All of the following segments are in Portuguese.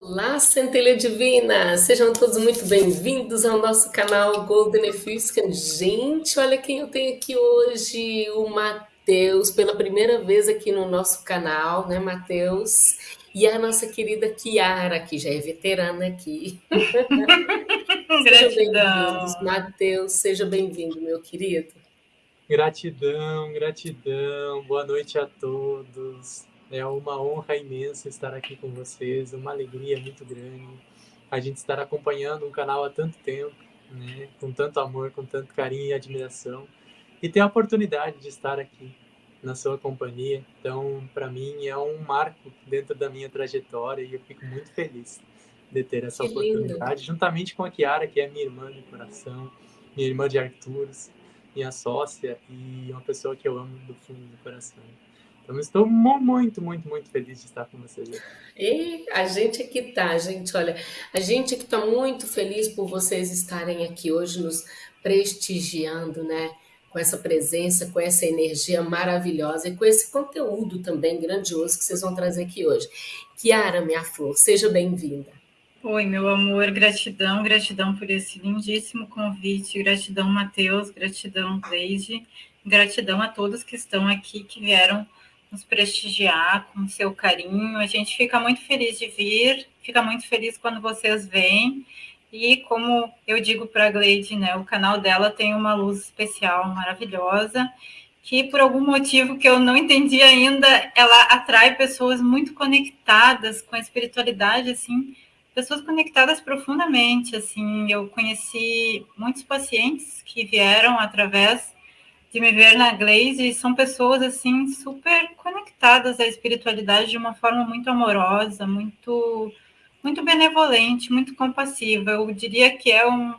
Olá, Centelha Divina! Sejam todos muito bem-vindos ao nosso canal Golden Efuscan. Gente, olha quem eu tenho aqui hoje, o Matheus, pela primeira vez aqui no nosso canal, né, Matheus? E a nossa querida Kiara, que já é veterana aqui. Gratidão. Matheus, seja bem-vindo, meu querido. Gratidão, gratidão. Boa noite a todos. É uma honra imensa estar aqui com vocês, uma alegria muito grande. A gente estar acompanhando um canal há tanto tempo, né? com tanto amor, com tanto carinho e admiração. E ter a oportunidade de estar aqui na sua companhia. Então, para mim, é um marco dentro da minha trajetória e eu fico muito feliz de ter essa que oportunidade, lindo. juntamente com a Kiara, que é minha irmã de coração, minha irmã de Arturos, minha sócia e uma pessoa que eu amo do fundo do coração. Então, estou muito, muito, muito feliz de estar com vocês. E a gente aqui tá, gente. Olha, a gente aqui está muito feliz por vocês estarem aqui hoje nos prestigiando, né? Com essa presença, com essa energia maravilhosa e com esse conteúdo também grandioso que vocês vão trazer aqui hoje. Kiara, minha flor, seja bem-vinda. Oi, meu amor, gratidão, gratidão por esse lindíssimo convite, gratidão, Matheus, gratidão, Cleide, gratidão a todos que estão aqui, que vieram nos prestigiar com seu carinho. A gente fica muito feliz de vir, fica muito feliz quando vocês vêm. E como eu digo para a Gleide, né, o canal dela tem uma luz especial maravilhosa, que por algum motivo que eu não entendi ainda, ela atrai pessoas muito conectadas com a espiritualidade, assim, pessoas conectadas profundamente, assim, eu conheci muitos pacientes que vieram através de me ver na Glaze são pessoas assim super conectadas à espiritualidade de uma forma muito amorosa, muito muito benevolente, muito compassiva. Eu diria que é um,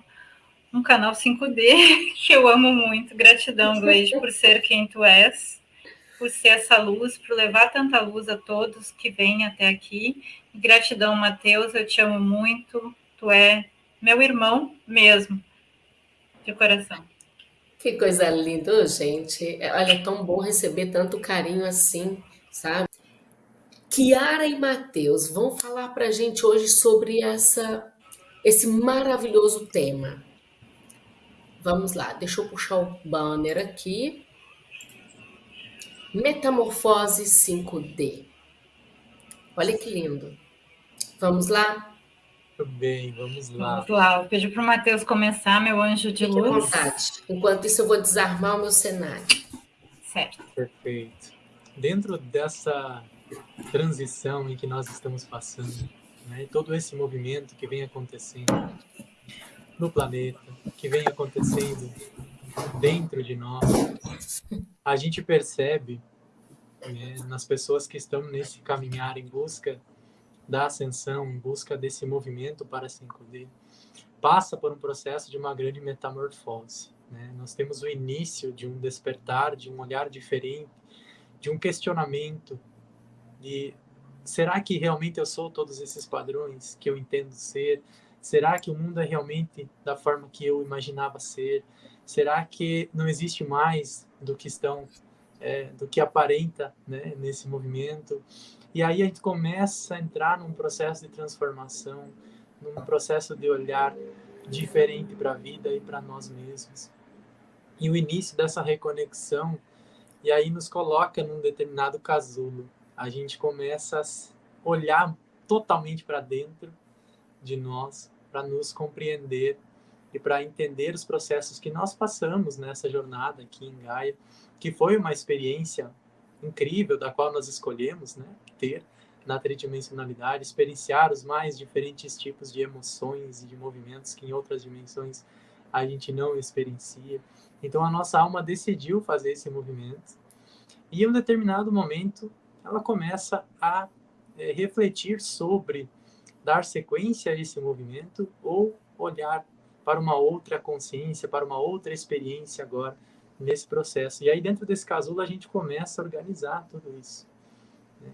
um canal 5D que eu amo muito. Gratidão, Glaze, por ser quem tu és, por ser essa luz, por levar tanta luz a todos que vêm até aqui. Gratidão, Mateus, eu te amo muito. Tu é meu irmão mesmo, de coração. Que coisa linda, gente. É, olha, é tão bom receber tanto carinho assim, sabe? Kiara e Matheus vão falar para a gente hoje sobre essa, esse maravilhoso tema. Vamos lá, deixa eu puxar o banner aqui. Metamorfose 5D. Olha que lindo. Vamos lá? Muito bem, vamos lá. Vamos lá, eu pedi para o Matheus começar, meu anjo de Fique luz. Enquanto isso, eu vou desarmar o meu cenário. Certo. Perfeito. Dentro dessa transição em que nós estamos passando, né, todo esse movimento que vem acontecendo no planeta, que vem acontecendo dentro de nós, a gente percebe né, nas pessoas que estão nesse caminhar em busca da ascensão, em busca desse movimento para 5D, passa por um processo de uma grande metamorfose. Né? Nós temos o início de um despertar, de um olhar diferente, de um questionamento de será que realmente eu sou todos esses padrões que eu entendo ser? Será que o mundo é realmente da forma que eu imaginava ser? Será que não existe mais do que estão, é, do que aparenta né, nesse movimento? E aí a gente começa a entrar num processo de transformação, num processo de olhar diferente para a vida e para nós mesmos. E o início dessa reconexão, e aí nos coloca num determinado casulo. A gente começa a olhar totalmente para dentro de nós, para nos compreender e para entender os processos que nós passamos nessa jornada aqui em Gaia, que foi uma experiência incrível da qual nós escolhemos né, ter na tridimensionalidade, experienciar os mais diferentes tipos de emoções e de movimentos que em outras dimensões a gente não experiencia. Então a nossa alma decidiu fazer esse movimento e em um determinado momento ela começa a é, refletir sobre dar sequência a esse movimento ou olhar para uma outra consciência, para uma outra experiência agora nesse processo. E aí, dentro desse casulo, a gente começa a organizar tudo isso. Né?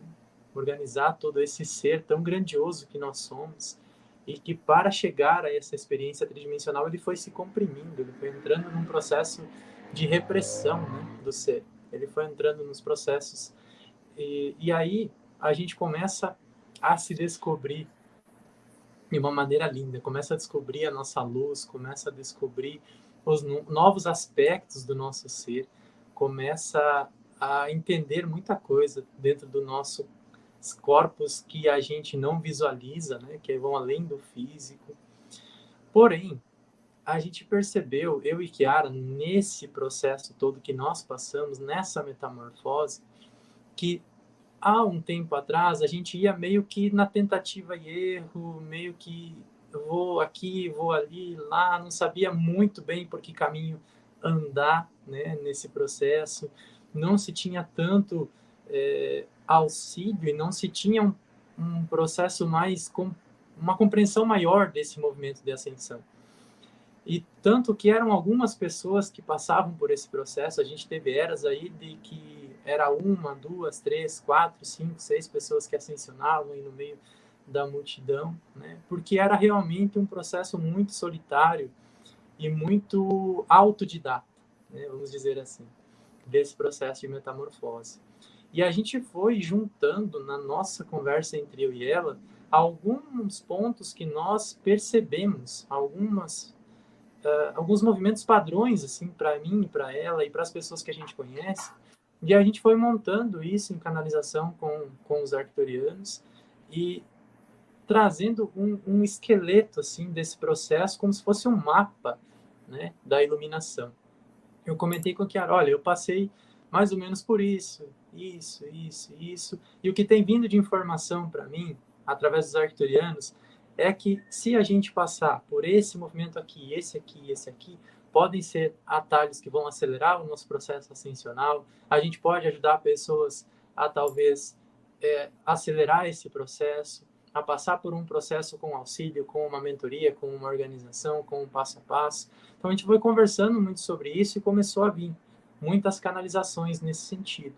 Organizar todo esse ser tão grandioso que nós somos e que, para chegar a essa experiência tridimensional, ele foi se comprimindo, ele foi entrando num processo de repressão né, do ser. Ele foi entrando nos processos. E, e aí, a gente começa a se descobrir de uma maneira linda, começa a descobrir a nossa luz, começa a descobrir os novos aspectos do nosso ser, começa a entender muita coisa dentro do nosso corpos que a gente não visualiza, né, que vão além do físico. Porém, a gente percebeu, eu e Kiara, nesse processo todo que nós passamos, nessa metamorfose, que há um tempo atrás a gente ia meio que na tentativa e erro, meio que vou aqui, vou ali, lá, não sabia muito bem por que caminho andar né, nesse processo, não se tinha tanto é, auxílio e não se tinha um, um processo mais, com, uma compreensão maior desse movimento de ascensão. E tanto que eram algumas pessoas que passavam por esse processo, a gente teve eras aí de que era uma, duas, três, quatro, cinco, seis pessoas que ascensionavam aí no meio da multidão, né? porque era realmente um processo muito solitário e muito autodidata, né? vamos dizer assim, desse processo de metamorfose. E a gente foi juntando na nossa conversa entre eu e ela alguns pontos que nós percebemos, algumas uh, alguns movimentos padrões assim para mim, para ela e para as pessoas que a gente conhece. E a gente foi montando isso em canalização com, com os arcturianos e trazendo um, um esqueleto assim desse processo como se fosse um mapa né, da iluminação. Eu comentei com a Kiara, olha, eu passei mais ou menos por isso, isso, isso, isso, e o que tem vindo de informação para mim, através dos arcturianos, é que se a gente passar por esse movimento aqui, esse aqui, esse aqui, podem ser atalhos que vão acelerar o nosso processo ascensional. A gente pode ajudar pessoas a talvez é, acelerar esse processo, a passar por um processo com auxílio, com uma mentoria, com uma organização, com um passo a passo. Então a gente foi conversando muito sobre isso e começou a vir muitas canalizações nesse sentido.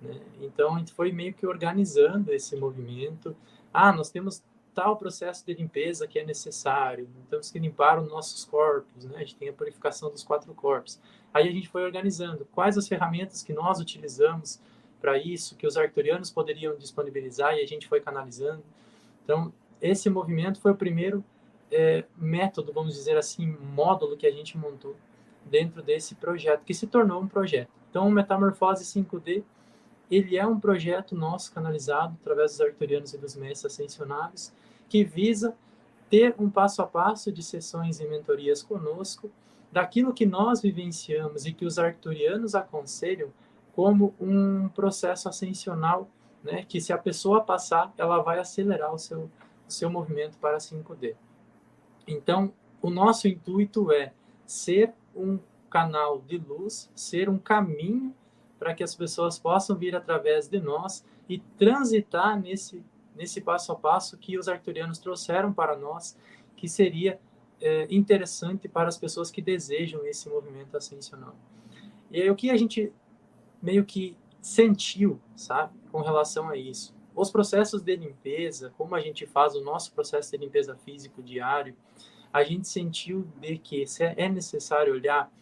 Né? Então a gente foi meio que organizando esse movimento. Ah, nós temos tal processo de limpeza que é necessário. Temos que limpar os nossos corpos, né? A gente tem a purificação dos quatro corpos. Aí a gente foi organizando quais as ferramentas que nós utilizamos para isso, que os arcturianos poderiam disponibilizar e a gente foi canalizando. Então, esse movimento foi o primeiro é, método, vamos dizer assim, módulo que a gente montou dentro desse projeto, que se tornou um projeto. Então, o Metamorfose 5D ele é um projeto nosso canalizado através dos arcturianos e dos mestres ascensionados, que visa ter um passo a passo de sessões e mentorias conosco, daquilo que nós vivenciamos e que os arcturianos aconselham como um processo ascensional, né, que se a pessoa passar, ela vai acelerar o seu, o seu movimento para 5D. Então, o nosso intuito é ser um canal de luz, ser um caminho para que as pessoas possam vir através de nós e transitar nesse, nesse passo a passo que os arcturianos trouxeram para nós, que seria é, interessante para as pessoas que desejam esse movimento ascensional. E aí, o que a gente meio que sentiu, sabe, com relação a isso? Os processos de limpeza, como a gente faz o nosso processo de limpeza físico diário, a gente sentiu de que é necessário olhar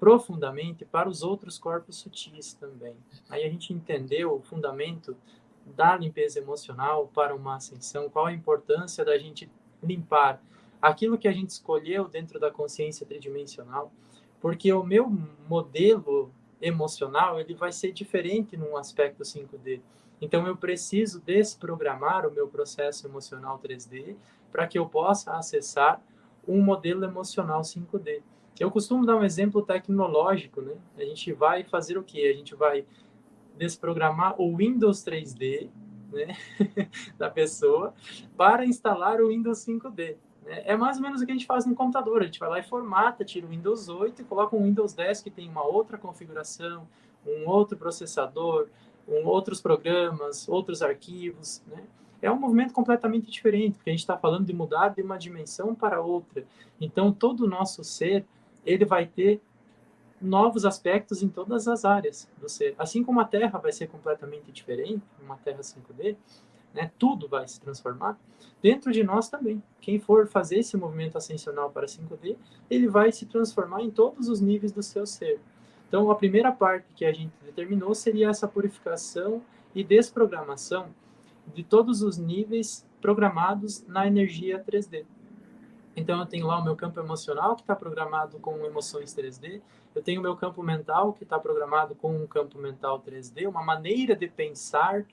profundamente para os outros corpos sutis também. Aí a gente entendeu o fundamento da limpeza emocional para uma ascensão, qual a importância da gente limpar aquilo que a gente escolheu dentro da consciência tridimensional, porque o meu modelo emocional ele vai ser diferente num aspecto 5D. Então eu preciso desprogramar o meu processo emocional 3D para que eu possa acessar um modelo emocional 5D. Eu costumo dar um exemplo tecnológico, né? A gente vai fazer o quê? A gente vai desprogramar o Windows 3D, né, da pessoa para instalar o Windows 5D. Né? É mais ou menos o que a gente faz no computador. A gente vai lá e formata, tira o Windows 8 e coloca um Windows 10 que tem uma outra configuração, um outro processador, um, outros programas, outros arquivos, né? é um movimento completamente diferente, porque a gente está falando de mudar de uma dimensão para outra. Então, todo o nosso ser ele vai ter novos aspectos em todas as áreas do ser. Assim como a Terra vai ser completamente diferente, uma Terra 5D, né, tudo vai se transformar, dentro de nós também. Quem for fazer esse movimento ascensional para 5D, ele vai se transformar em todos os níveis do seu ser. Então, a primeira parte que a gente determinou seria essa purificação e desprogramação de todos os níveis programados na energia 3D. Então, eu tenho lá o meu campo emocional, que está programado com emoções 3D. Eu tenho o meu campo mental, que está programado com um campo mental 3D, uma maneira de pensar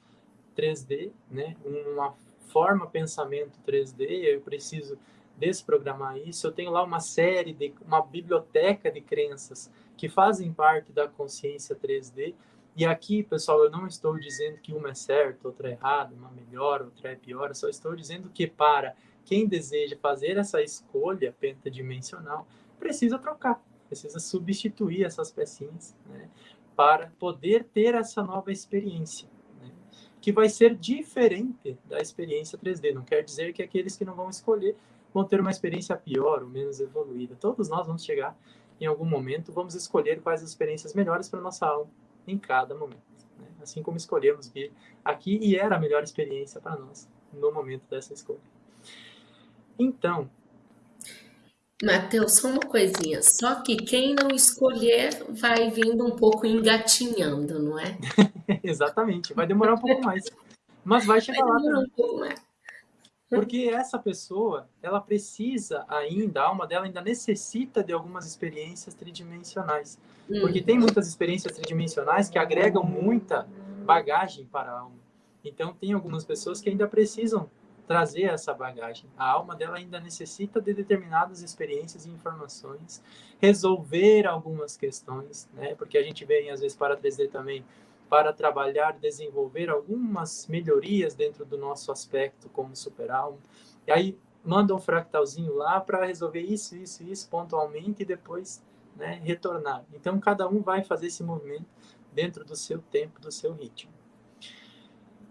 3D, né? uma forma pensamento 3D. Eu preciso desprogramar isso. Eu tenho lá uma série, de uma biblioteca de crenças que fazem parte da consciência 3D. E aqui, pessoal, eu não estou dizendo que uma é certa, outra é errada, uma melhor, outra é pior. Eu só estou dizendo que para quem deseja fazer essa escolha pentadimensional precisa trocar, precisa substituir essas pecinhas né, para poder ter essa nova experiência, que vai ser diferente da experiência 3D. Não quer dizer que aqueles que não vão escolher vão ter uma experiência pior ou menos evoluída. Todos nós vamos chegar em algum momento, vamos escolher quais as experiências melhores para nossa alma em cada momento. Né? Assim como escolhemos vir aqui e era a melhor experiência para nós no momento dessa escolha. Então. Mateus, só uma coisinha. Só que quem não escolher vai vindo um pouco engatinhando, não é? Exatamente. Vai demorar um pouco mais. Mas vai chegar vai lá. Demorar um pouco mais. Porque essa pessoa, ela precisa ainda, a alma dela ainda necessita de algumas experiências tridimensionais. Hum. Porque tem muitas experiências tridimensionais que agregam muita bagagem para a alma. Então, tem algumas pessoas que ainda precisam trazer essa bagagem. A alma dela ainda necessita de determinadas experiências e informações, resolver algumas questões, né? Porque a gente vem às vezes para 3D também para trabalhar, desenvolver algumas melhorias dentro do nosso aspecto como super alma. E aí manda um fractalzinho lá para resolver isso, isso, isso pontualmente e depois né, retornar. Então cada um vai fazer esse movimento dentro do seu tempo, do seu ritmo.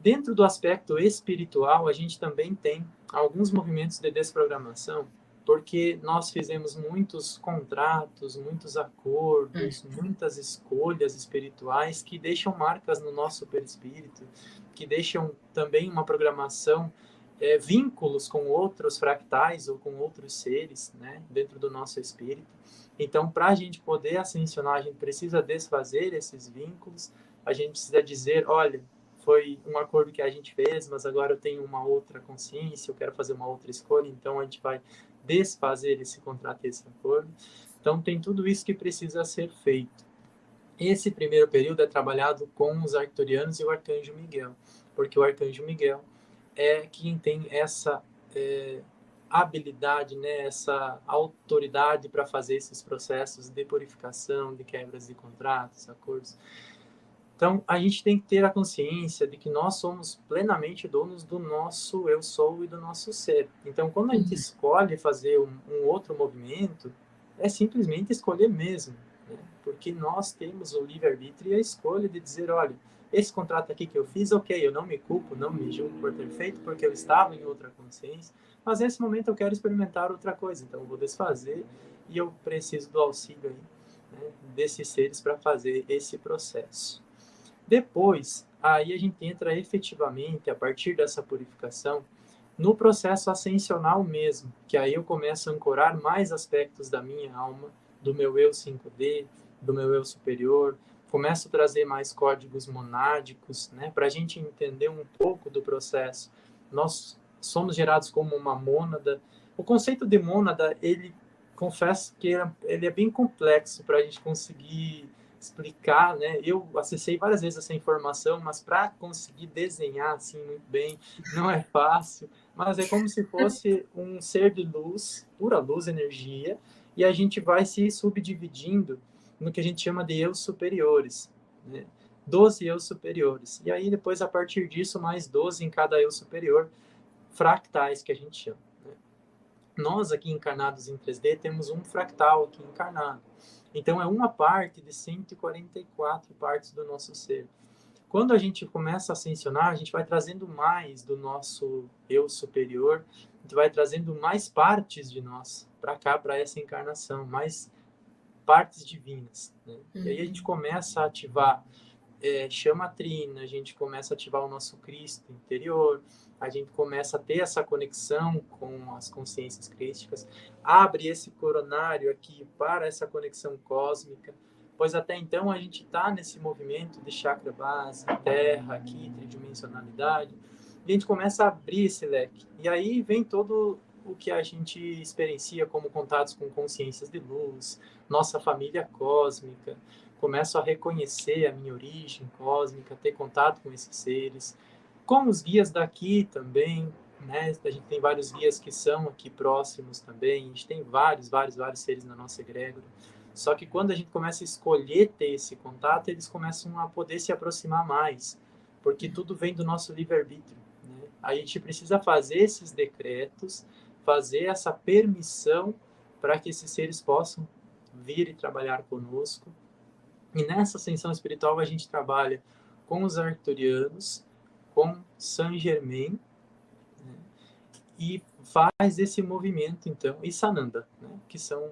Dentro do aspecto espiritual, a gente também tem alguns movimentos de desprogramação, porque nós fizemos muitos contratos, muitos acordos, hum. muitas escolhas espirituais que deixam marcas no nosso perispírito, que deixam também uma programação, é, vínculos com outros fractais ou com outros seres, né, dentro do nosso espírito. Então, para a gente poder ascensionar, a gente precisa desfazer esses vínculos, a gente precisa dizer, olha, foi um acordo que a gente fez, mas agora eu tenho uma outra consciência, eu quero fazer uma outra escolha, então a gente vai desfazer esse contrato, esse acordo. Então tem tudo isso que precisa ser feito. Esse primeiro período é trabalhado com os arcturianos e o arcanjo Miguel, porque o arcanjo Miguel é quem tem essa é, habilidade, né, essa autoridade para fazer esses processos de purificação, de quebras de contratos, acordos. Então, a gente tem que ter a consciência de que nós somos plenamente donos do nosso eu sou e do nosso ser. Então, quando a gente uhum. escolhe fazer um, um outro movimento, é simplesmente escolher mesmo. Né? Porque nós temos o livre-arbítrio e a escolha de dizer, olha, esse contrato aqui que eu fiz, ok, eu não me culpo, não me julgo por ter feito, porque eu estava em outra consciência, mas nesse momento eu quero experimentar outra coisa, então eu vou desfazer e eu preciso do auxílio aí, né, desses seres para fazer esse processo. Depois, aí a gente entra efetivamente, a partir dessa purificação, no processo ascensional mesmo, que aí eu começo a ancorar mais aspectos da minha alma, do meu eu 5D, do meu eu superior, começo a trazer mais códigos monádicos, né, para a gente entender um pouco do processo. Nós somos gerados como uma mônada. O conceito de mônada, ele confesso que ele é bem complexo para a gente conseguir explicar, né? Eu acessei várias vezes essa informação, mas para conseguir desenhar assim muito bem não é fácil. Mas é como se fosse um ser de luz, pura luz, energia, e a gente vai se subdividindo no que a gente chama de eu superiores, né? 12 eu superiores. E aí depois a partir disso mais 12 em cada eu superior, fractais que a gente chama. Né? Nós aqui encarnados em 3D temos um fractal aqui encarnado. Então, é uma parte de 144 partes do nosso ser. Quando a gente começa a ascensionar, a gente vai trazendo mais do nosso eu superior, a gente vai trazendo mais partes de nós para cá, para essa encarnação, mais partes divinas. Né? Uhum. E aí a gente uhum. começa a ativar é, chama trina, a gente começa a ativar o nosso Cristo interior, a gente começa a ter essa conexão com as consciências crísticas, abre esse coronário aqui para essa conexão cósmica, pois até então a gente está nesse movimento de chakra base, terra aqui, tridimensionalidade, e a gente começa a abrir esse leque. E aí vem todo o que a gente experiencia como contatos com consciências de luz, nossa família cósmica, começo a reconhecer a minha origem cósmica, ter contato com esses seres, com os guias daqui também, né? A gente tem vários guias que são aqui próximos também, a gente tem vários, vários, vários seres na nossa egrégora. Só que quando a gente começa a escolher ter esse contato, eles começam a poder se aproximar mais, porque tudo vem do nosso livre-arbítrio. Né? A gente precisa fazer esses decretos, fazer essa permissão para que esses seres possam vir e trabalhar conosco. E nessa ascensão espiritual a gente trabalha com os arcturianos, com Saint Germain, né? e faz esse movimento, então, e Sananda, né? que são...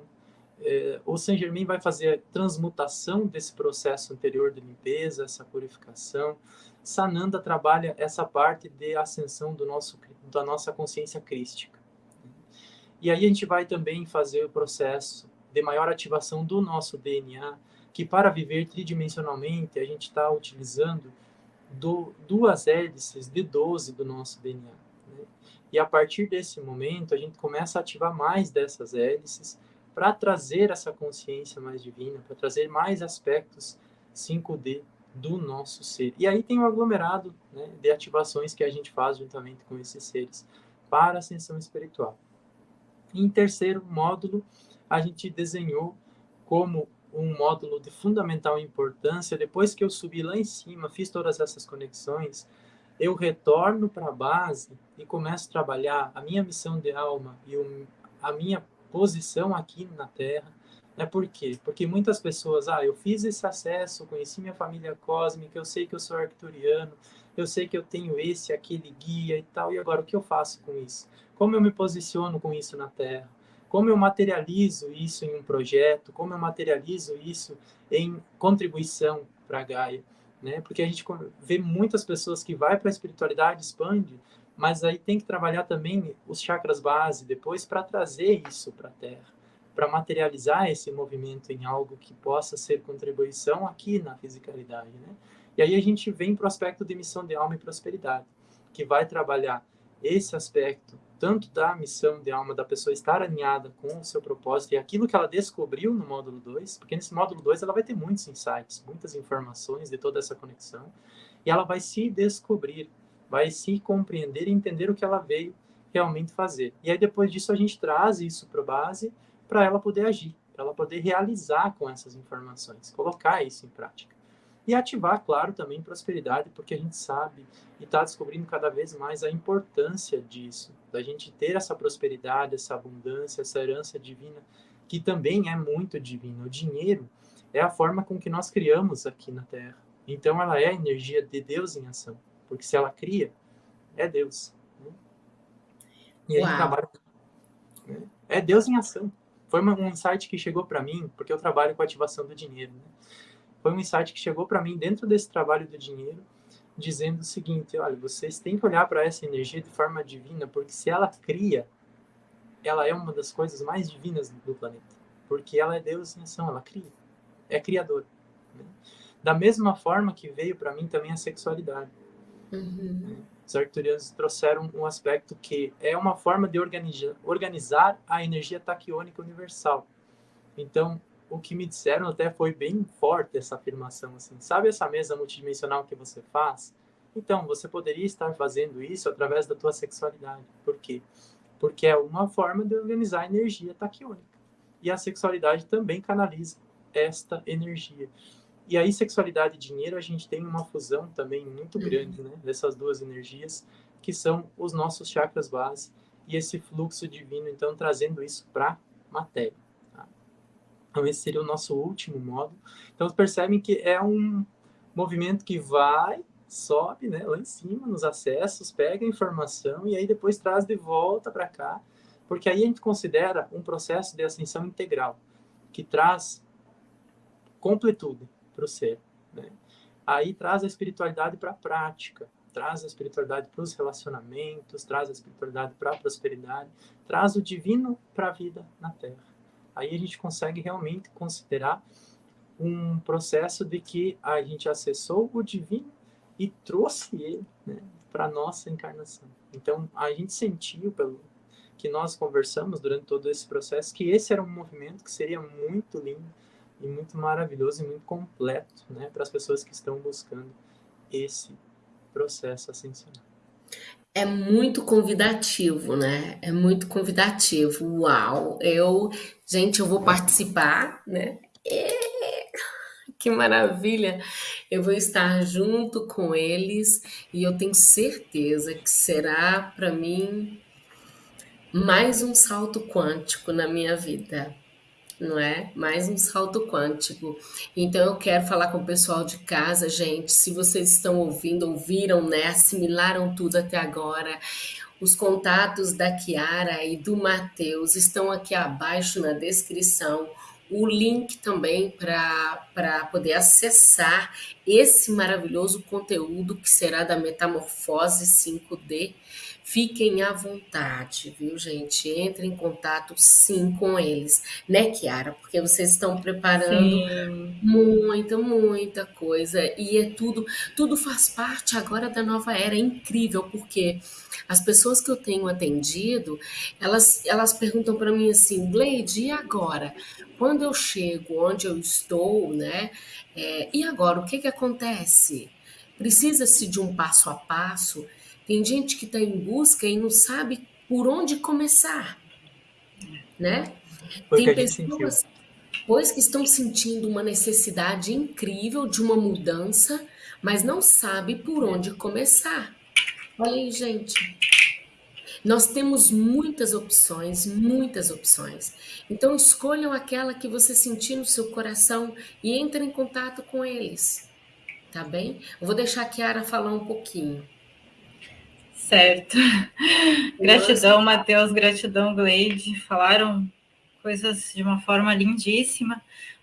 É, o Saint Germain vai fazer a transmutação desse processo anterior de limpeza, essa purificação. Sananda trabalha essa parte de ascensão do nosso, da nossa consciência crística. E aí a gente vai também fazer o processo de maior ativação do nosso DNA, que para viver tridimensionalmente a gente está utilizando do, duas hélices de 12 do nosso DNA. Né? E a partir desse momento a gente começa a ativar mais dessas hélices para trazer essa consciência mais divina, para trazer mais aspectos 5D do nosso ser. E aí tem o aglomerado né, de ativações que a gente faz juntamente com esses seres para a ascensão espiritual. Em terceiro módulo, a gente desenhou como um módulo de fundamental importância. Depois que eu subi lá em cima, fiz todas essas conexões, eu retorno para a base e começo a trabalhar a minha missão de alma e o, a minha posição aqui na Terra. É por quê? Porque muitas pessoas, ah, eu fiz esse acesso, conheci minha família cósmica, eu sei que eu sou arcturiano, eu sei que eu tenho esse, aquele guia e tal, e agora o que eu faço com isso? Como eu me posiciono com isso na Terra? Como eu materializo isso em um projeto? Como eu materializo isso em contribuição para a Gaia? Né? Porque a gente vê muitas pessoas que vai para a espiritualidade, expande, mas aí tem que trabalhar também os chakras base depois para trazer isso para a Terra, para materializar esse movimento em algo que possa ser contribuição aqui na fisicalidade, né? E aí a gente vem para o aspecto de missão de alma e prosperidade, que vai trabalhar esse aspecto, tanto da missão de alma da pessoa estar alinhada com o seu propósito e aquilo que ela descobriu no módulo 2, porque nesse módulo 2 ela vai ter muitos insights, muitas informações de toda essa conexão, e ela vai se descobrir, vai se compreender e entender o que ela veio realmente fazer. E aí depois disso a gente traz isso para a base para ela poder agir, para ela poder realizar com essas informações, colocar isso em prática. E ativar, claro, também prosperidade, porque a gente sabe e está descobrindo cada vez mais a importância disso, da gente ter essa prosperidade, essa abundância, essa herança divina, que também é muito divina. O dinheiro é a forma com que nós criamos aqui na Terra. Então, ela é a energia de Deus em ação, porque se ela cria, é Deus. Né? E aí trabalha. Né? É Deus em ação. Foi um insight que chegou para mim, porque eu trabalho com ativação do dinheiro. Né? Foi um insight que chegou para mim dentro desse trabalho do dinheiro, dizendo o seguinte: olha, vocês têm que olhar para essa energia de forma divina, porque se ela cria, ela é uma das coisas mais divinas do planeta, porque ela é Deus em ação, ela cria, é criadora. Né? Da mesma forma que veio para mim também a sexualidade. Uhum. Né? Os arcturianos trouxeram um aspecto que é uma forma de organizar, organizar a energia taquiônica universal. Então, o que me disseram até foi bem forte essa afirmação, assim, sabe essa mesa multidimensional que você faz? Então, você poderia estar fazendo isso através da tua sexualidade. Por quê? Porque é uma forma de organizar a energia taquiônica. E a sexualidade também canaliza esta energia. E aí, sexualidade e dinheiro, a gente tem uma fusão também muito uhum. grande, né? Dessas duas energias, que são os nossos chakras base e esse fluxo divino, então, trazendo isso para matéria. Então, esse seria o nosso último módulo. Então, percebem que é um movimento que vai, sobe né, lá em cima, nos acessos, pega a informação e aí depois traz de volta para cá, porque aí a gente considera um processo de ascensão integral, que traz completude para o ser. Né? Aí traz a espiritualidade para a prática, traz a espiritualidade para os relacionamentos, traz a espiritualidade para a prosperidade, traz o divino para a vida na Terra aí a gente consegue realmente considerar um processo de que a gente acessou o divino e trouxe ele né, para a nossa encarnação. Então, a gente sentiu, pelo que nós conversamos durante todo esse processo, que esse era um movimento que seria muito lindo e muito maravilhoso e muito completo né, para as pessoas que estão buscando esse processo ascensional. É muito convidativo, né? É muito convidativo. Uau! Eu, gente, eu vou participar, né? É, que maravilha! Eu vou estar junto com eles e eu tenho certeza que será para mim mais um salto quântico na minha vida não é? Mais um salto quântico. Então eu quero falar com o pessoal de casa, gente, se vocês estão ouvindo, ouviram, né, assimilaram tudo até agora. Os contatos da Kiara e do Matheus estão aqui abaixo na descrição. O link também para poder acessar esse maravilhoso conteúdo que será da Metamorfose 5D Fiquem à vontade, viu, gente? Entrem em contato sim com eles, né, Kiara? Porque vocês estão preparando sim. muita, muita coisa e é tudo, tudo faz parte agora da nova era. É incrível porque as pessoas que eu tenho atendido, elas, elas perguntam para mim assim, Gleide, e agora? Quando eu chego onde eu estou, né? É, e agora o que que acontece? Precisa-se de um passo a passo tem gente que está em busca e não sabe por onde começar, né? Foi Tem pessoas, pois que estão sentindo uma necessidade incrível de uma mudança, mas não sabe por onde começar. Olha aí, gente. Nós temos muitas opções, muitas opções. Então escolham aquela que você sentir no seu coração e entre em contato com eles. Tá bem? Eu vou deixar a Kiara falar um pouquinho. Certo. Gratidão, Matheus, gratidão, Gleide. Falaram coisas de uma forma lindíssima.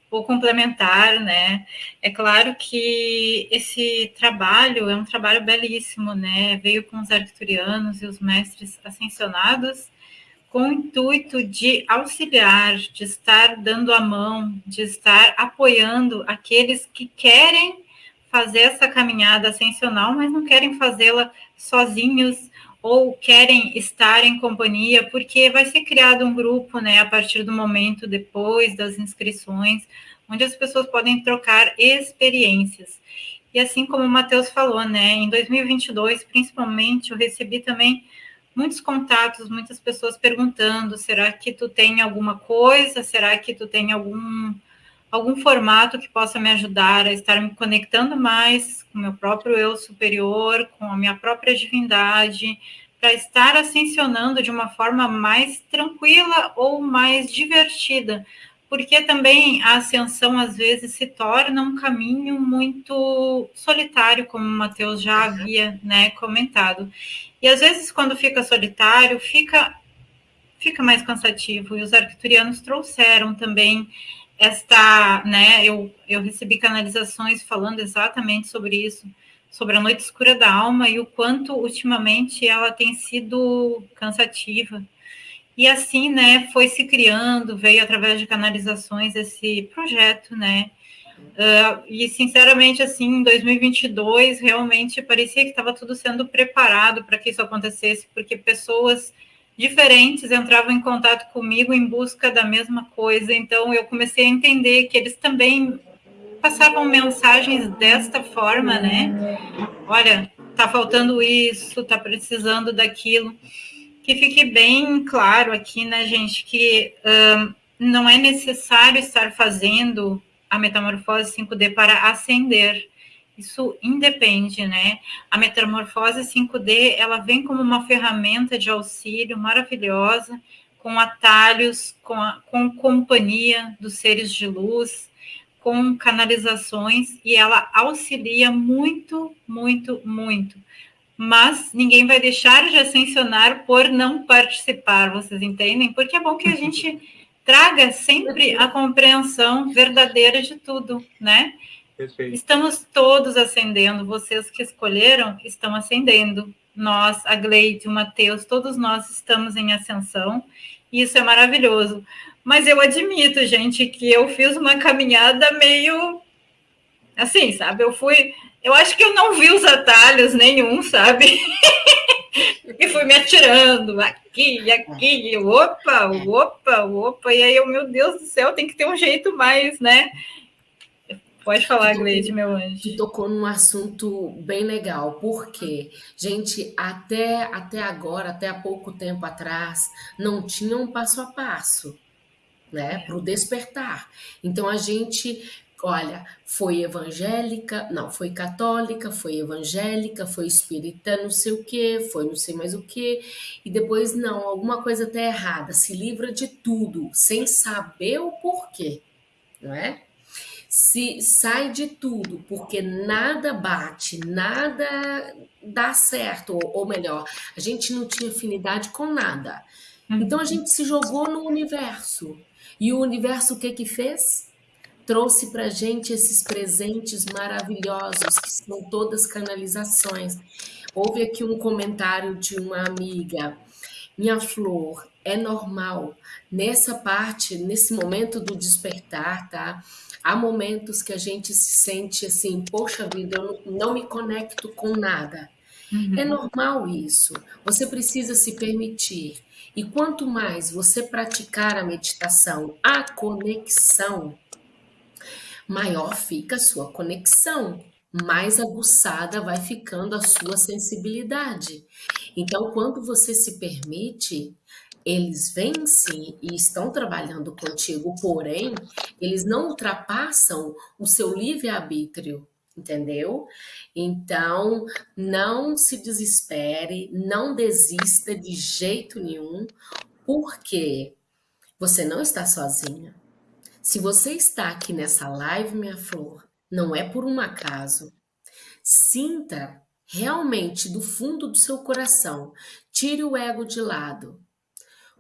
Vou complementar, né? É claro que esse trabalho é um trabalho belíssimo, né? Veio com os arcturianos e os mestres ascensionados com o intuito de auxiliar, de estar dando a mão, de estar apoiando aqueles que querem fazer essa caminhada ascensional, mas não querem fazê-la sozinhos ou querem estar em companhia, porque vai ser criado um grupo, né, a partir do momento depois das inscrições, onde as pessoas podem trocar experiências. E assim como o Matheus falou, né, em 2022, principalmente, eu recebi também muitos contatos, muitas pessoas perguntando: será que tu tem alguma coisa? Será que tu tem algum algum formato que possa me ajudar a estar me conectando mais com o meu próprio eu superior, com a minha própria divindade, para estar ascensionando de uma forma mais tranquila ou mais divertida, porque também a ascensão às vezes se torna um caminho muito solitário, como o Matheus já havia né, comentado. E às vezes, quando fica solitário, fica, fica mais cansativo, e os arcturianos trouxeram também esta, né, eu, eu recebi canalizações falando exatamente sobre isso, sobre a noite escura da alma e o quanto ultimamente ela tem sido cansativa. E assim, né, foi se criando, veio através de canalizações esse projeto, né, Uh, e sinceramente, assim, em 2022, realmente parecia que estava tudo sendo preparado para que isso acontecesse, porque pessoas diferentes entravam em contato comigo em busca da mesma coisa. Então eu comecei a entender que eles também passavam mensagens desta forma, né? Olha, tá faltando isso, tá precisando daquilo. Que fique bem claro aqui, né, gente, que um, não é necessário estar fazendo a metamorfose 5D para ascender isso independe, né? A metamorfose 5D, ela vem como uma ferramenta de auxílio maravilhosa, com atalhos, com, a, com companhia dos seres de luz, com canalizações, e ela auxilia muito, muito, muito. Mas ninguém vai deixar de ascensionar por não participar, vocês entendem? Porque é bom que a gente traga sempre a compreensão verdadeira de tudo, né? Perfeito. Estamos todos ascendendo, vocês que escolheram estão ascendendo. Nós, a Gleide, o Matheus, todos nós estamos em ascensão, e isso é maravilhoso. Mas eu admito, gente, que eu fiz uma caminhada meio Assim, sabe? Eu fui. Eu acho que eu não vi os atalhos nenhum, sabe? e fui me atirando aqui, aqui, opa, opa, opa. E aí eu, meu Deus do céu, tem que ter um jeito mais, né? Pode falar, Gleide, meu anjo. Tocou num assunto bem legal, porque, gente, até, até agora, até há pouco tempo atrás, não tinha um passo a passo, né, para o despertar. Então a gente, olha, foi evangélica, não, foi católica, foi evangélica, foi espírita, não sei o que, foi não sei mais o que, e depois, não, alguma coisa tá errada, se livra de tudo, sem saber o porquê, não é? Se sai de tudo, porque nada bate, nada dá certo, ou, ou melhor, a gente não tinha afinidade com nada. Então a gente se jogou no universo. E o universo o que que fez? Trouxe para gente esses presentes maravilhosos, que são todas canalizações. Houve aqui um comentário de uma amiga. Minha flor, é normal. Nessa parte, nesse momento do despertar, tá? Há momentos que a gente se sente assim, poxa vida, eu não me conecto com nada. Uhum. É normal isso. Você precisa se permitir. E quanto mais você praticar a meditação, a conexão, maior fica a sua conexão, mais aguçada vai ficando a sua sensibilidade. Então, quando você se permite, eles sim e estão trabalhando contigo, porém, eles não ultrapassam o seu livre-arbítrio, entendeu? Então, não se desespere, não desista de jeito nenhum, porque você não está sozinha. Se você está aqui nessa live, minha flor, não é por um acaso. Sinta realmente do fundo do seu coração, tire o ego de lado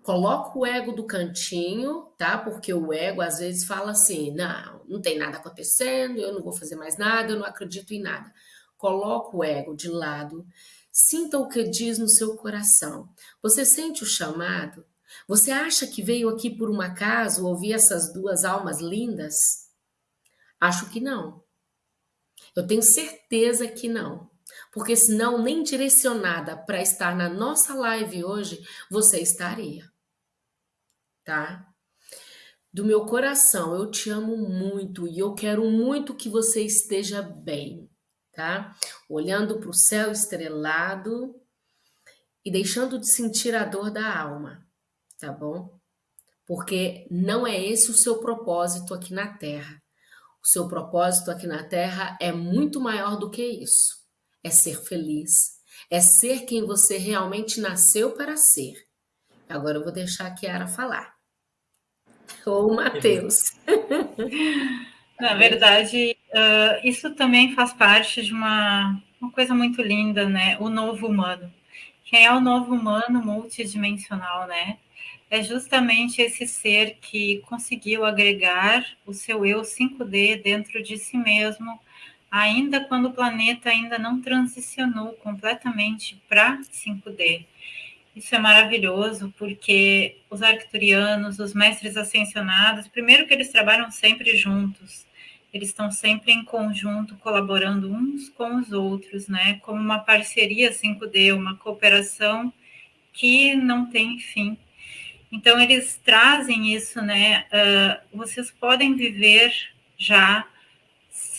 Coloca o ego do cantinho, tá? Porque o ego às vezes fala assim: não, não tem nada acontecendo, eu não vou fazer mais nada, eu não acredito em nada. Coloca o ego de lado, sinta o que diz no seu coração. Você sente o chamado? Você acha que veio aqui por um acaso ouvir essas duas almas lindas? Acho que não. Eu tenho certeza que não. Porque senão, nem direcionada para estar na nossa live hoje, você estaria tá? Do meu coração, eu te amo muito e eu quero muito que você esteja bem, tá? Olhando para o céu estrelado e deixando de sentir a dor da alma, tá bom? Porque não é esse o seu propósito aqui na Terra. O seu propósito aqui na Terra é muito maior do que isso. É ser feliz, é ser quem você realmente nasceu para ser. Agora eu vou deixar a Kiara falar. Ou o Matheus. Na verdade, uh, isso também faz parte de uma, uma coisa muito linda, né? O novo humano. Quem é o novo humano multidimensional, né? É justamente esse ser que conseguiu agregar o seu eu 5D dentro de si mesmo, ainda quando o planeta ainda não transicionou completamente para 5D. Isso é maravilhoso, porque os arcturianos, os mestres ascensionados, primeiro que eles trabalham sempre juntos, eles estão sempre em conjunto, colaborando uns com os outros, né? Como uma parceria 5D, uma cooperação que não tem fim. Então, eles trazem isso, né? Uh, vocês podem viver já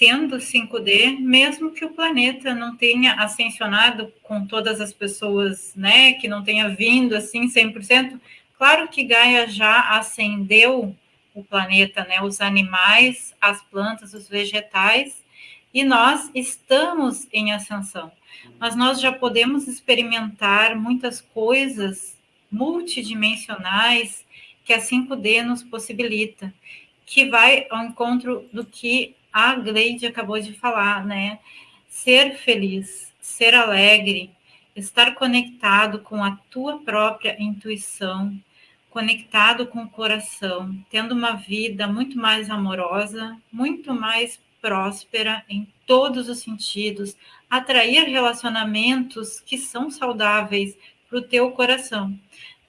sendo 5D, mesmo que o planeta não tenha ascensionado com todas as pessoas, né, que não tenha vindo assim 100%, claro que Gaia já ascendeu o planeta, né, os animais, as plantas, os vegetais, e nós estamos em ascensão. Mas nós já podemos experimentar muitas coisas multidimensionais que a 5D nos possibilita, que vai ao encontro do que a Gleide acabou de falar, né? Ser feliz, ser alegre, estar conectado com a tua própria intuição, conectado com o coração, tendo uma vida muito mais amorosa, muito mais próspera em todos os sentidos, atrair relacionamentos que são saudáveis para o teu coração.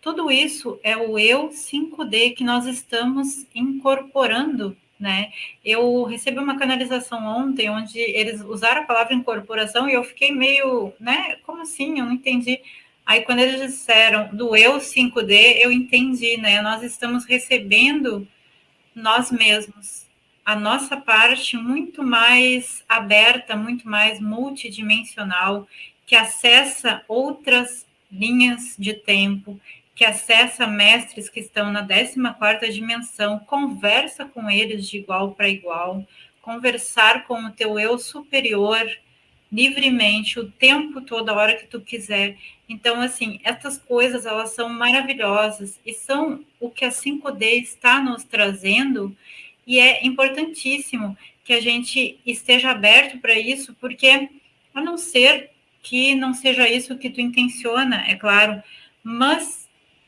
Tudo isso é o eu 5D que nós estamos incorporando né? Eu recebi uma canalização ontem onde eles usaram a palavra incorporação e eu fiquei meio, né? Como assim? Eu não entendi. Aí quando eles disseram do eu 5D, eu entendi, né? Nós estamos recebendo nós mesmos, a nossa parte muito mais aberta, muito mais multidimensional, que acessa outras linhas de tempo, que acessa mestres que estão na 14ª dimensão, conversa com eles de igual para igual, conversar com o teu eu superior livremente o tempo todo, a hora que tu quiser. Então, assim, essas coisas, elas são maravilhosas e são o que a 5D está nos trazendo e é importantíssimo que a gente esteja aberto para isso, porque a não ser que não seja isso que tu intenciona, é claro, mas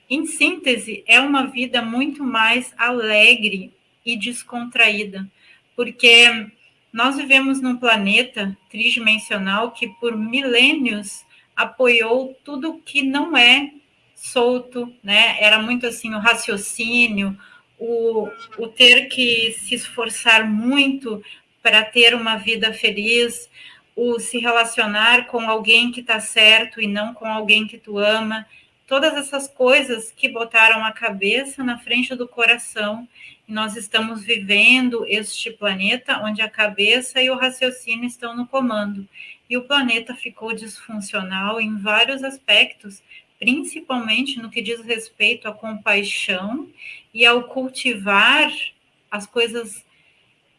em síntese, é uma vida muito mais alegre e descontraída, porque nós vivemos num planeta tridimensional que por milênios apoiou tudo que não é solto, né? Era muito assim o raciocínio, o, o ter que se esforçar muito para ter uma vida feliz, o se relacionar com alguém que está certo e não com alguém que tu ama todas essas coisas que botaram a cabeça na frente do coração. E nós estamos vivendo este planeta onde a cabeça e o raciocínio estão no comando. E o planeta ficou disfuncional em vários aspectos, principalmente no que diz respeito à compaixão e ao cultivar as coisas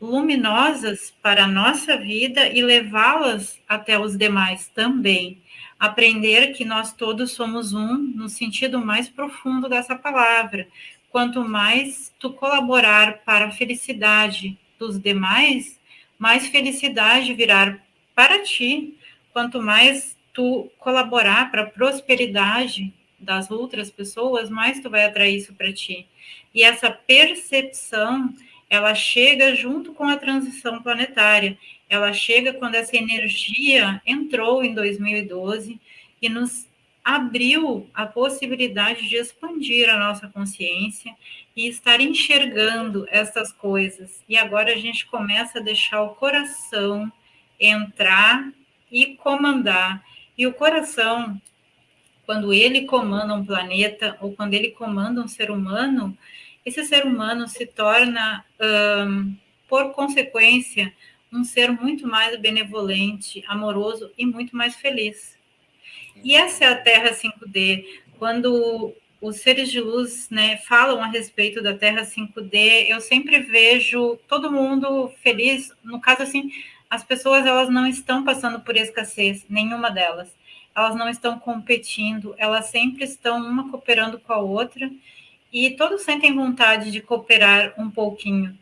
luminosas para a nossa vida e levá-las até os demais também aprender que nós todos somos um no sentido mais profundo dessa palavra. Quanto mais tu colaborar para a felicidade dos demais, mais felicidade virá para ti. Quanto mais tu colaborar para a prosperidade das outras pessoas, mais tu vai atrair isso para ti. E essa percepção, ela chega junto com a transição planetária ela chega quando essa energia entrou em 2012 e nos abriu a possibilidade de expandir a nossa consciência e estar enxergando essas coisas. E agora a gente começa a deixar o coração entrar e comandar. E o coração, quando ele comanda um planeta ou quando ele comanda um ser humano, esse ser humano se torna, por consequência, um ser muito mais benevolente, amoroso e muito mais feliz. E essa é a Terra 5D. Quando os seres de luz né, falam a respeito da Terra 5D, eu sempre vejo todo mundo feliz. No caso, assim, as pessoas elas não estão passando por escassez, nenhuma delas. Elas não estão competindo, elas sempre estão uma cooperando com a outra e todos sentem vontade de cooperar um pouquinho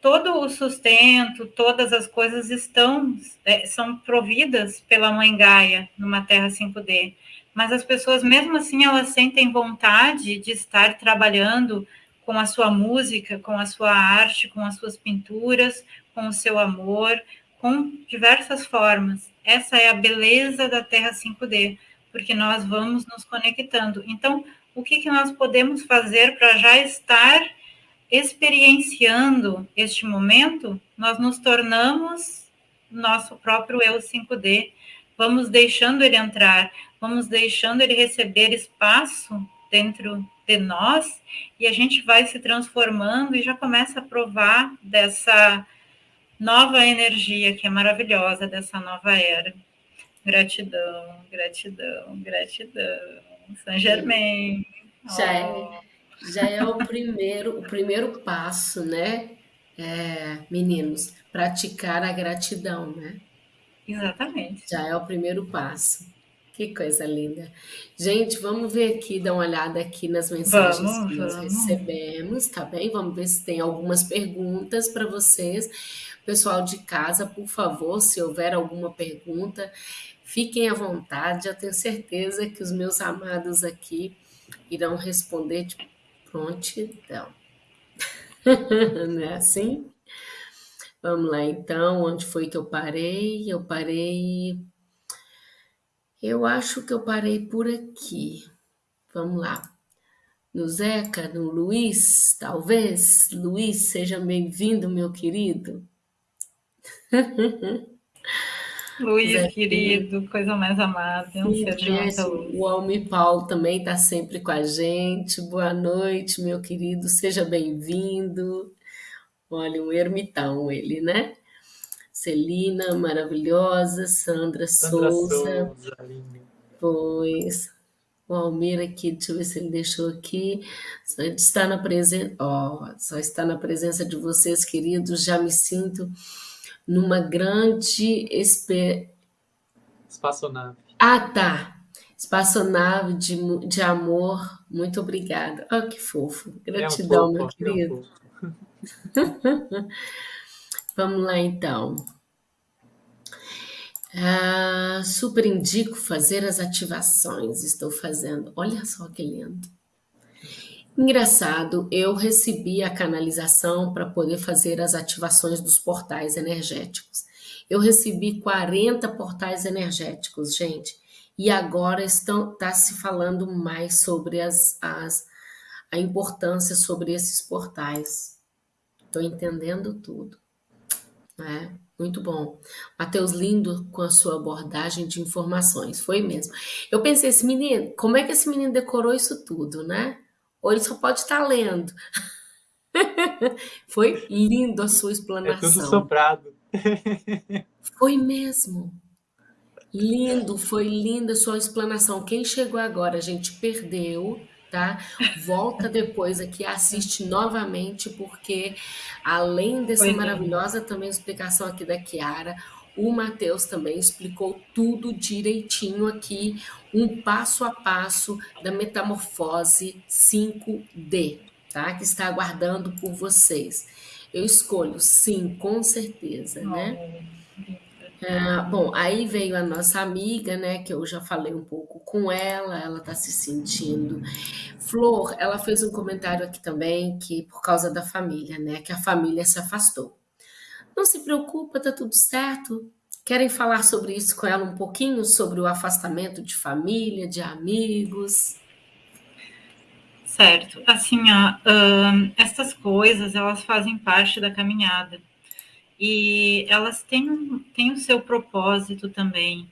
todo o sustento, todas as coisas estão é, são providas pela mãe Gaia numa Terra 5D. Mas as pessoas, mesmo assim, elas sentem vontade de estar trabalhando com a sua música, com a sua arte, com as suas pinturas, com o seu amor, com diversas formas. Essa é a beleza da Terra 5D, porque nós vamos nos conectando. Então, o que, que nós podemos fazer para já estar experienciando este momento, nós nos tornamos nosso próprio eu 5D, vamos deixando ele entrar, vamos deixando ele receber espaço dentro de nós e a gente vai se transformando e já começa a provar dessa nova energia que é maravilhosa, dessa nova era. Gratidão, gratidão, gratidão. Saint Germain. É já é o primeiro, o primeiro passo, né, é, meninos? Praticar a gratidão, né? Exatamente. Já é o primeiro passo. Que coisa linda. Gente, vamos ver aqui, dar uma olhada aqui nas mensagens vamos, que nós vamos. recebemos, tá bem? Vamos ver se tem algumas perguntas para vocês. Pessoal de casa, por favor, se houver alguma pergunta, fiquem à vontade. Eu tenho certeza que os meus amados aqui irão responder de prontidão. Não é assim? Vamos lá, então, onde foi que eu parei? Eu parei. Eu acho que eu parei por aqui. Vamos lá. no Zeca, no Luiz, talvez. Luiz, seja bem-vindo, meu querido. Luiz, Zé, querido, coisa mais amável, um ser de muita luz. O Almi Paulo também está sempre com a gente. Boa noite, meu querido, seja bem-vindo. Olha, um ermitão ele, né? Celina, maravilhosa, Sandra, Sandra Souza. Souza pois, o Almir aqui, deixa eu ver se ele deixou aqui. Só está na presença, ó, só está na presença de vocês, queridos. Já me sinto numa grande espe... espaçonave. Ah, tá. Espaçonave de, de amor. Muito obrigada. Oh, que fofo. Gratidão, é um meu querido. É Vamos lá, então. Ah, super indico fazer as ativações. Estou fazendo. Olha só que lindo. Engraçado, eu recebi a canalização para poder fazer as ativações dos portais energéticos. Eu recebi 40 portais energéticos, gente. E agora estão tá se falando mais sobre as, as a importância sobre esses portais. Estou entendendo tudo. É, muito bom. Matheus, lindo com a sua abordagem de informações. Foi mesmo. Eu pensei, esse menino, como é que esse menino decorou isso tudo, né? Ou ele só pode estar lendo. Foi lindo a sua explanação. É tudo soprado. Foi mesmo. Lindo, foi linda a sua explanação. Quem chegou agora, a gente perdeu tá? Volta depois aqui, assiste novamente, porque além dessa maravilhosa também explicação aqui da Kiara, o Matheus também explicou tudo direitinho aqui, um passo a passo da metamorfose 5D, tá? Que está aguardando por vocês. Eu escolho sim, com certeza, né? Ah, bom, aí veio a nossa amiga, né, que eu já falei um pouco com ela, ela tá se sentindo. Flor, ela fez um comentário aqui também que por causa da família, né, que a família se afastou. Não se preocupa, tá tudo certo. Querem falar sobre isso com ela um pouquinho, sobre o afastamento de família, de amigos? Certo. Assim, ó, essas coisas, elas fazem parte da caminhada e elas têm, têm o seu propósito também.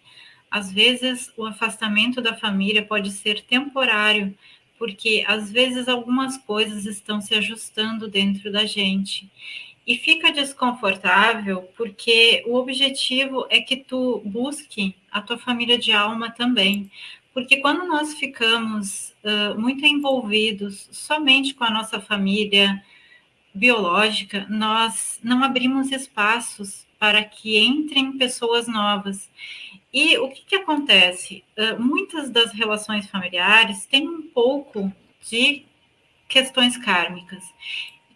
Às vezes, o afastamento da família pode ser temporário, porque às vezes algumas coisas estão se ajustando dentro da gente. E fica desconfortável porque o objetivo é que tu busque a tua família de alma também. Porque quando nós ficamos uh, muito envolvidos somente com a nossa família, biológica, nós não abrimos espaços para que entrem pessoas novas. E o que, que acontece? Uh, muitas das relações familiares têm um pouco de questões kármicas.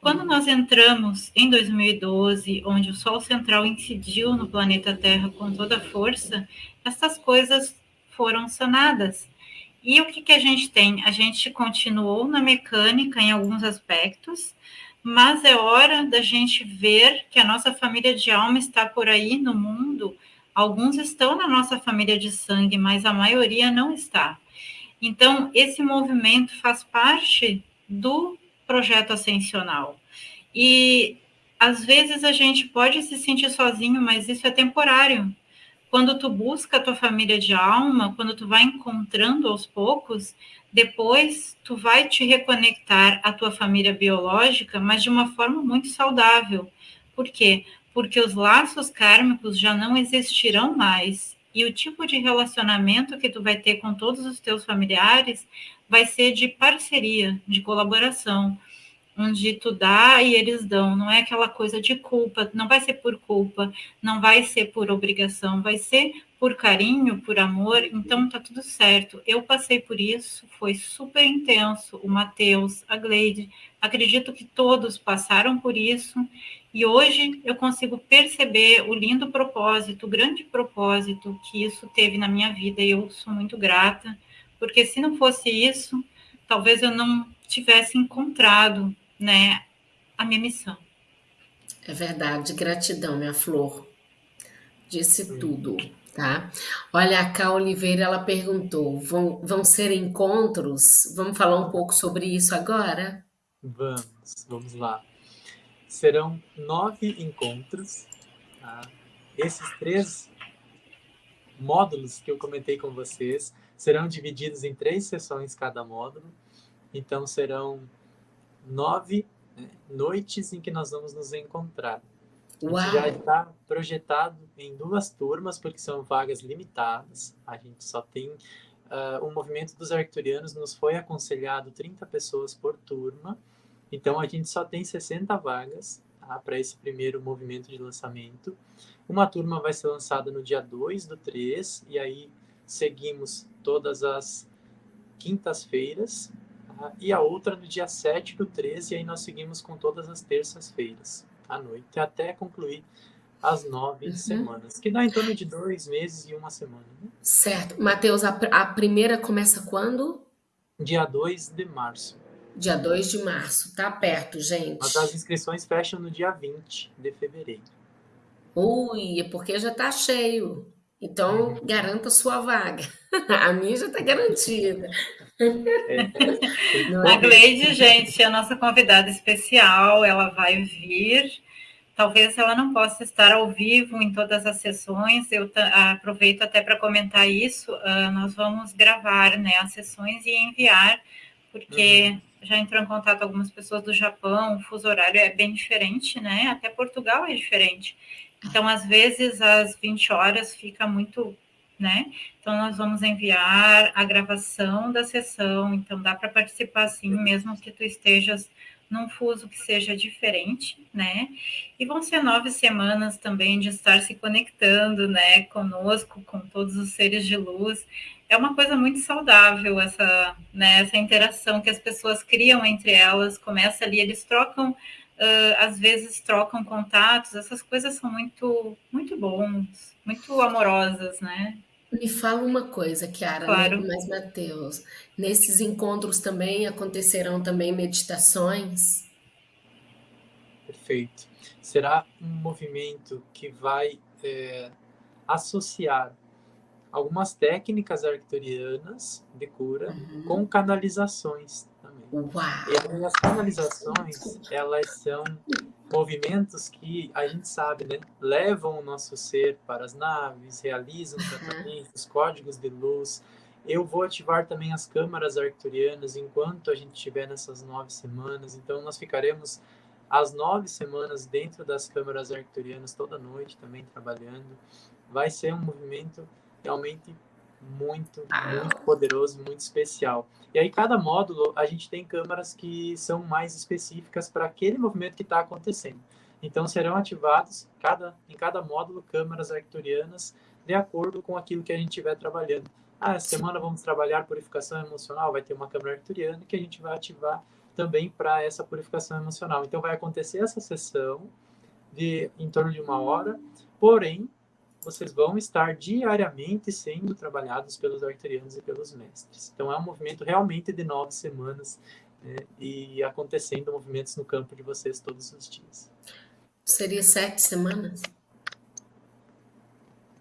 Quando nós entramos em 2012, onde o Sol central incidiu no planeta Terra com toda a força, essas coisas foram sanadas. E o que, que a gente tem? A gente continuou na mecânica em alguns aspectos, mas é hora da gente ver que a nossa família de alma está por aí no mundo. Alguns estão na nossa família de sangue, mas a maioria não está. Então, esse movimento faz parte do projeto ascensional. E às vezes a gente pode se sentir sozinho, mas isso é temporário. Quando tu busca a tua família de alma, quando tu vai encontrando aos poucos, depois, tu vai te reconectar à tua família biológica, mas de uma forma muito saudável. Por quê? Porque os laços kármicos já não existirão mais. E o tipo de relacionamento que tu vai ter com todos os teus familiares vai ser de parceria, de colaboração, onde tu dá e eles dão. Não é aquela coisa de culpa, não vai ser por culpa, não vai ser por obrigação, vai ser por carinho, por amor, então tá tudo certo. Eu passei por isso, foi super intenso. O Matheus, a Gleide, acredito que todos passaram por isso. E hoje eu consigo perceber o lindo propósito, o grande propósito que isso teve na minha vida. E eu sou muito grata, porque se não fosse isso, talvez eu não tivesse encontrado, né, a minha missão. É verdade, gratidão, minha flor. Disse tudo. Tá? Olha, a Cá Oliveira, ela perguntou, vão, vão ser encontros? Vamos falar um pouco sobre isso agora? Vamos, vamos lá. Serão nove encontros. Tá? Esses três módulos que eu comentei com vocês serão divididos em três sessões cada módulo. Então, serão nove né, noites em que nós vamos nos encontrar. Uau. já está projetado em duas turmas, porque são vagas limitadas. A gente só tem. Uh, o movimento dos arcturianos nos foi aconselhado 30 pessoas por turma, então a gente só tem 60 vagas tá, para esse primeiro movimento de lançamento. Uma turma vai ser lançada no dia 2 do 3, e aí seguimos todas as quintas-feiras, tá, e a outra no dia 7 do 13, e aí nós seguimos com todas as terças-feiras à noite até concluir as nove uhum. semanas, que dá em torno de dois meses e uma semana. Né? Certo. Matheus, a, a, primeira começa quando? Dia 2 de março. Dia 2 de março, tá perto, gente. Mas as inscrições fecham no dia 20 de fevereiro. Ui, é porque já tá cheio. Então, garanta sua vaga. A minha já está garantida. É, é. A Gleide, gente, é a nossa convidada especial, ela vai vir. Talvez ela não possa estar ao vivo em todas as sessões. Eu aproveito até para comentar isso. Uh, nós vamos gravar né, as sessões e enviar, porque uhum. já entrou em contato algumas pessoas do Japão, o fuso horário é bem diferente, né? Até Portugal é diferente. Então, às vezes, às 20 horas fica muito, né? Então, nós vamos enviar a gravação da sessão. Então, dá para participar sim, mesmo que tu estejas num fuso que seja diferente, né? E vão ser nove semanas também de estar se conectando, né, conosco, com todos os seres de luz. É uma coisa muito saudável essa, né, essa interação que as pessoas criam entre elas. Começa ali, eles trocam uh, às vezes trocam contatos, essas coisas são muito, muito bons, muito amorosas, né? Me fala uma coisa, Kiara, né, claro. mas Matheus, nesses encontros também acontecerão também meditações? Perfeito. Será um movimento que vai é, associar algumas técnicas arcturianas de cura uhum. com canalizações Uau. E as canalizações, elas são movimentos que a gente sabe, né? Levam o nosso ser para as naves, realizam tratamentos, uhum. códigos de luz. Eu vou ativar também as câmaras arcturianas enquanto a gente estiver nessas nove semanas. Então, nós ficaremos as nove semanas dentro das câmaras arcturianas toda noite também trabalhando. Vai ser um movimento realmente muito, muito poderoso, muito especial. E aí, cada módulo, a gente tem câmaras que são mais específicas para aquele movimento que está acontecendo. Então, serão ativados cada, em cada módulo câmaras arcturianas de acordo com aquilo que a gente estiver trabalhando. Ah, essa semana vamos trabalhar purificação emocional, vai ter uma câmara arcturiana que a gente vai ativar também para essa purificação emocional. Então, vai acontecer essa sessão de em torno de uma hora, porém, vocês vão estar diariamente sendo trabalhados pelos arterianos e pelos mestres. Então, é um movimento realmente de nove semanas né, e acontecendo movimentos no campo de vocês todos os dias. Seria sete semanas?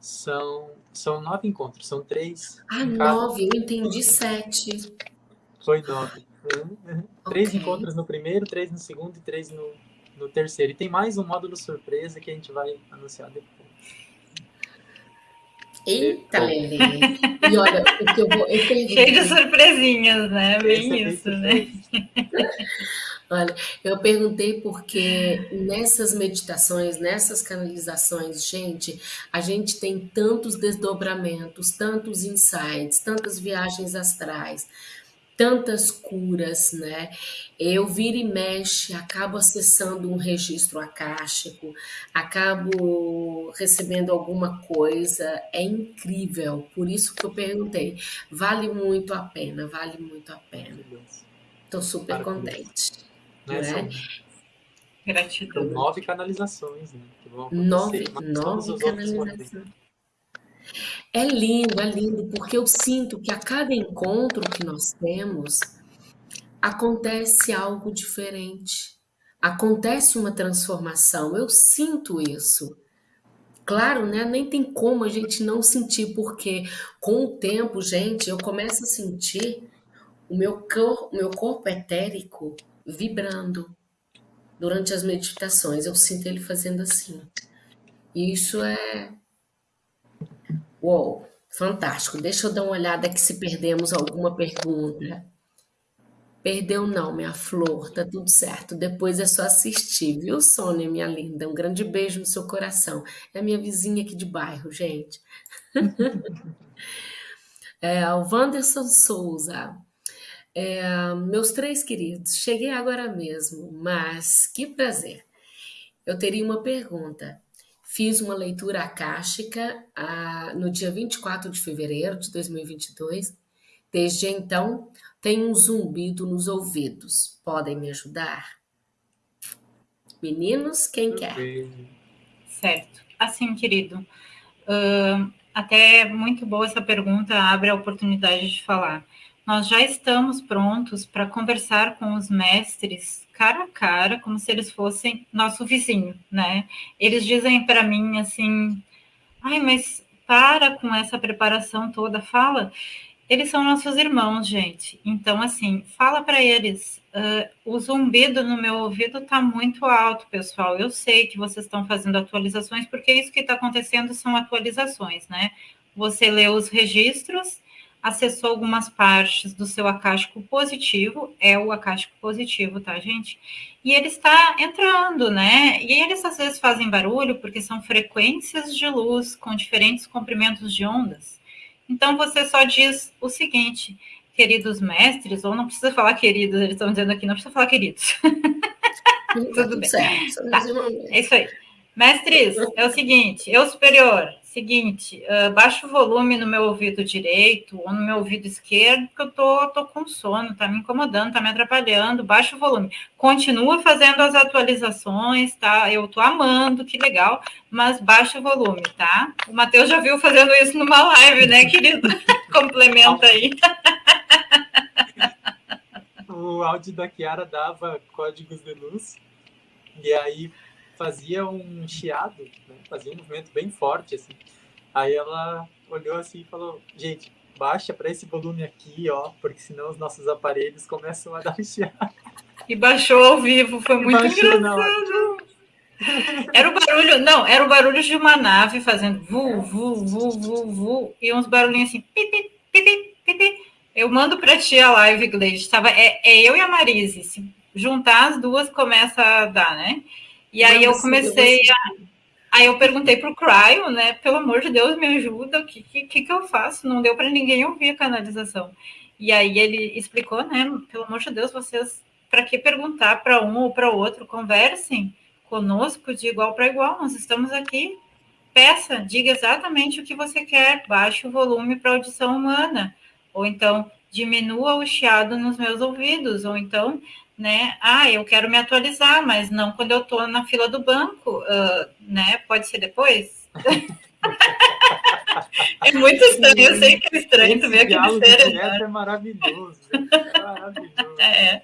São, são nove encontros, são três. Ah, nove, eu entendi sete. Foi nove. Uhum. Okay. Três encontros no primeiro, três no segundo e três no, no terceiro. E tem mais um módulo surpresa que a gente vai anunciar depois. Eita, Lelê! E olha, o que eu vou. Eu Cheio de surpresinhas, né? Bem isso, né? Olha, eu perguntei porque nessas meditações, nessas canalizações, gente, a gente tem tantos desdobramentos, tantos insights, tantas viagens astrais, tantas curas, né? Eu viro e mexe, acabo acessando um registro acástico, acabo recebendo alguma coisa, é incrível. Por isso que eu perguntei, vale muito a pena, vale muito a pena. Estou super contente. Né? São, Gratidão. Nove canalizações, né? nove, nove canalizações. É lindo, é lindo, porque eu sinto que a cada encontro que nós temos, acontece algo diferente. Acontece uma transformação, eu sinto isso. claro, né? Nem tem como a gente não sentir, porque com o tempo, gente, eu começo a sentir o meu, cor, o meu corpo etérico vibrando durante as meditações. Eu sinto ele fazendo assim. E isso é. Uou, fantástico. Deixa eu dar uma olhada aqui se perdemos alguma pergunta. Perdeu não, minha flor, tá tudo certo. Depois é só assistir, viu, Sônia, minha linda? Um grande beijo no seu coração. É a minha vizinha aqui de bairro, gente. é, o Wanderson Souza. É, meus três queridos, cheguei agora mesmo, mas que prazer. Eu teria uma pergunta. Fiz uma leitura akáshica ah, no dia 24 de fevereiro de 2022. Desde então, tenho um zumbido nos ouvidos. Podem me ajudar? Meninos, quem quer? Certo. Assim, querido, uh, até muito boa essa pergunta, abre a oportunidade de falar. Nós já estamos prontos para conversar com os mestres cara a cara, como se eles fossem nosso vizinho, né? Eles dizem para mim assim: ai, mas para com essa preparação toda, fala. Eles são nossos irmãos, gente. Então, assim, fala para eles. Uh, o zumbido no meu ouvido está muito alto, pessoal. Eu sei que vocês estão fazendo atualizações, porque isso que está acontecendo são atualizações, né? Você lê os registros, acessou algumas partes do seu acástico positivo, é o acástico positivo, tá, gente? E ele está entrando, né? E eles às vezes fazem barulho porque são frequências de luz com diferentes comprimentos de ondas. Então você só diz o seguinte, queridos mestres, ou não precisa falar queridos, eles estão dizendo aqui, não precisa falar queridos. Tudo bem. Certo, tá. É isso aí. Mestres, é o seguinte, eu superior, seguinte, uh, o volume no meu ouvido direito ou no meu ouvido esquerdo, porque eu tô, tô com sono, tá me incomodando, tá me atrapalhando, baixa o volume. Continua fazendo as atualizações, tá? Eu tô amando, que legal, mas baixa o volume, tá? O Matheus já viu fazendo isso numa live, né, querido? Complementa aí. o áudio da Kiara dava códigos de luz, e aí fazia um chiado, né? fazia um movimento bem forte, assim. Aí ela olhou assim e falou, gente, baixa para esse volume aqui, ó, porque senão os nossos aparelhos começam a dar chiado. E baixou ao vivo, foi muito engraçado. Era o barulho, não, era o barulho de uma nave fazendo vu, vu, vu, vu, vu, e uns barulhinhos assim, pipi, pipi, pipi. Eu mando para ti a live, Gleide. Tava, é, é eu e a Marise. Se juntar as duas, começa a dar, né? E aí eu comecei a. Aí eu perguntei para o Cryo, né? Pelo amor de Deus, me ajuda, o que, que, que eu faço? Não deu para ninguém ouvir a canalização. E aí ele explicou, né? Pelo amor de Deus, vocês, para que perguntar para um ou para outro? Conversem conosco de igual para igual, nós estamos aqui. Peça, diga exatamente o que você quer, baixe o volume para audição humana, ou então diminua o chiado nos meus ouvidos, ou então né? Ah, eu quero me atualizar, mas não quando eu estou na fila do banco, uh, né? Pode ser depois? é muito estranho, eu sei que é estranho tu ver aquele ser. Né? É maravilhoso, é maravilhoso. É.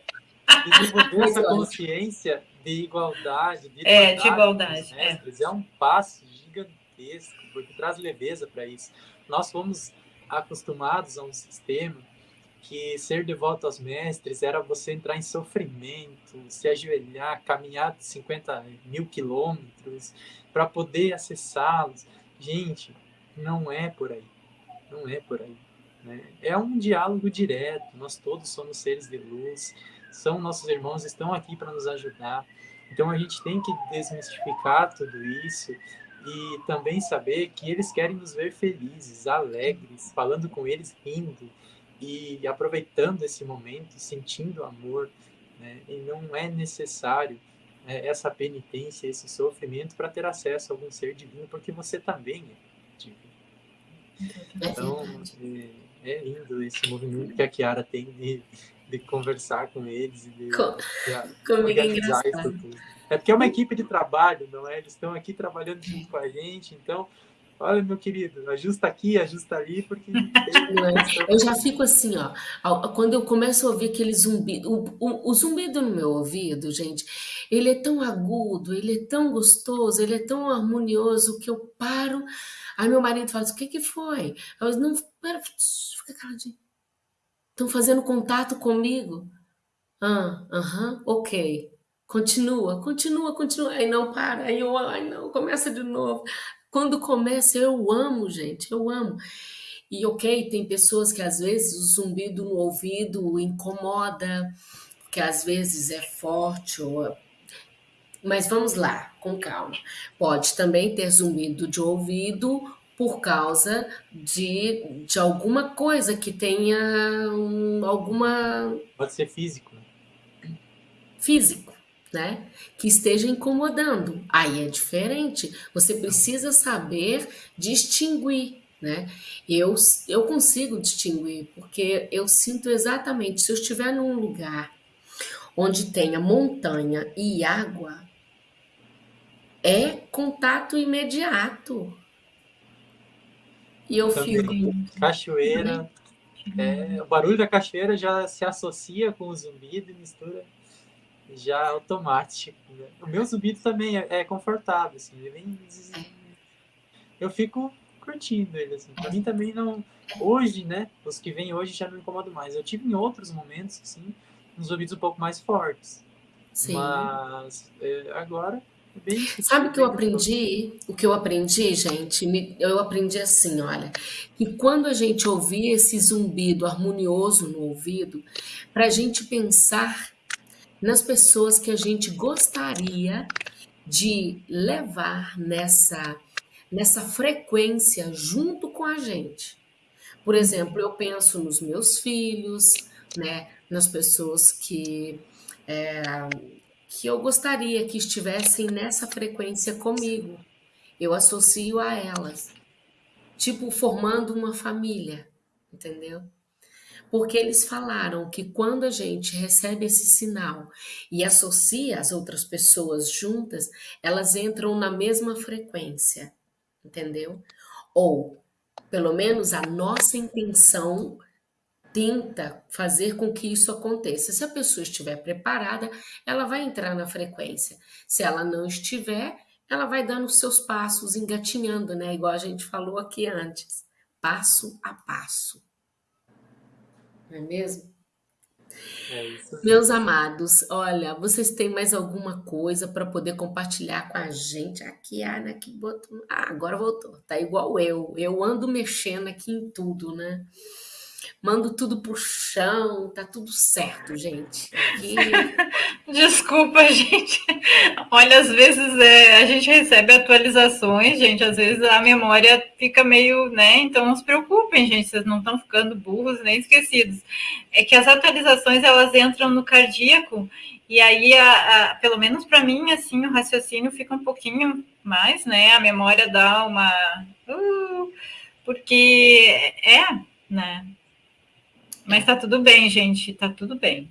Desenvolver essa consciência de igualdade, de, é, de igualdade, é. mestres, é. é um passo gigantesco, porque traz leveza para isso. Nós fomos acostumados a um sistema que ser devoto aos mestres era você entrar em sofrimento, se ajoelhar, caminhar 50 mil quilômetros para poder acessá-los. Gente, não é por aí. Não é por aí. Né? É um diálogo direto. Nós todos somos seres de luz, são nossos irmãos, estão aqui para nos ajudar. Então a gente tem que desmistificar tudo isso e também saber que eles querem nos ver felizes, alegres, falando com eles rindo e aproveitando esse momento, sentindo amor, né? e não é necessário né, essa penitência, esse sofrimento para ter acesso a algum ser divino, porque você também é divino. Então, é, é lindo esse movimento que a Kiara tem de, de conversar com eles e de, com, de organizar isso tudo. É porque é uma equipe de trabalho, não é? Eles estão aqui trabalhando junto com a gente, então Olha, meu querido, ajusta aqui, ajusta ali, porque. eu já fico assim, ó. Quando eu começo a ouvir aquele zumbido, o, o, o zumbido no meu ouvido, gente, ele é tão agudo, ele é tão gostoso, ele é tão harmonioso que eu paro. Aí meu marido fala assim, o que que foi? Eu não, pera, fica caladinho. Estão fazendo contato comigo? Ah, aham, ok. Continua, continua, continua. Aí não para, aí eu, ai não, começa de novo. Quando começa, eu amo, gente, eu amo. E ok, tem pessoas que às vezes o zumbido no ouvido incomoda, que às vezes é forte ou mas vamos lá, com calma. Pode também ter zumbido de ouvido por causa de, de alguma coisa que tenha um, alguma. Pode ser físico. Né? Físico, né? Que esteja incomodando. Aí é diferente. Você precisa saber distinguir. Né? Eu, eu consigo distinguir, porque eu sinto exatamente, se eu estiver num lugar onde tenha montanha e água, é contato imediato. E eu fico. Cachoeira. É, o barulho da cachoeira já se associa com o zumbido e mistura já automático. Né? O meu zumbido também é, é confortável, assim, ele vem. É. Eu fico curtindo ele, assim. Pra mim também não. Hoje, né? Os que vêm hoje já não me incomodam mais. Eu tive em outros momentos, assim, uns ouvidos um pouco mais fortes. Sim. Mas é, agora Sabe o que eu aprendi? O que eu aprendi, gente? Eu aprendi assim, olha, que quando a gente ouvir esse zumbido harmonioso no ouvido, para a gente pensar nas pessoas que a gente gostaria de levar nessa nessa frequência junto com a gente. Por exemplo, eu penso nos meus filhos, né, nas pessoas que é, que eu gostaria que estivessem nessa frequência comigo. Eu associo a elas, tipo formando uma família, entendeu? Porque eles falaram que quando a gente recebe esse sinal e associa as outras pessoas juntas, elas entram na mesma frequência, entendeu? Ou, pelo menos, a nossa intenção tenta fazer com que isso aconteça. Se a pessoa estiver preparada, ela vai entrar na frequência. Se ela não estiver, ela vai dando os seus passos, engatinhando, né? Igual a gente falou aqui antes, passo a passo. Não é mesmo? É isso. Meus amados, olha, vocês têm mais alguma coisa para poder compartilhar com a gente? Aqui, Ana, que botou. Ah, agora voltou. Tá igual eu. Eu ando mexendo aqui em tudo, né? Mando tudo pro chão, tá tudo certo, gente. Aqui... Desculpa, gente. Olha, às vezes é, a gente recebe atualizações, gente, às vezes a memória fica meio, né? Então não se preocupem, gente, vocês não estão ficando burros nem esquecidos. É que as atualizações elas entram no cardíaco e aí, a, a pelo menos para mim, assim, o raciocínio fica um pouquinho mais, né? A memória dá uma. Uh, porque é, né? Mas tá tudo bem, gente, tá tudo bem.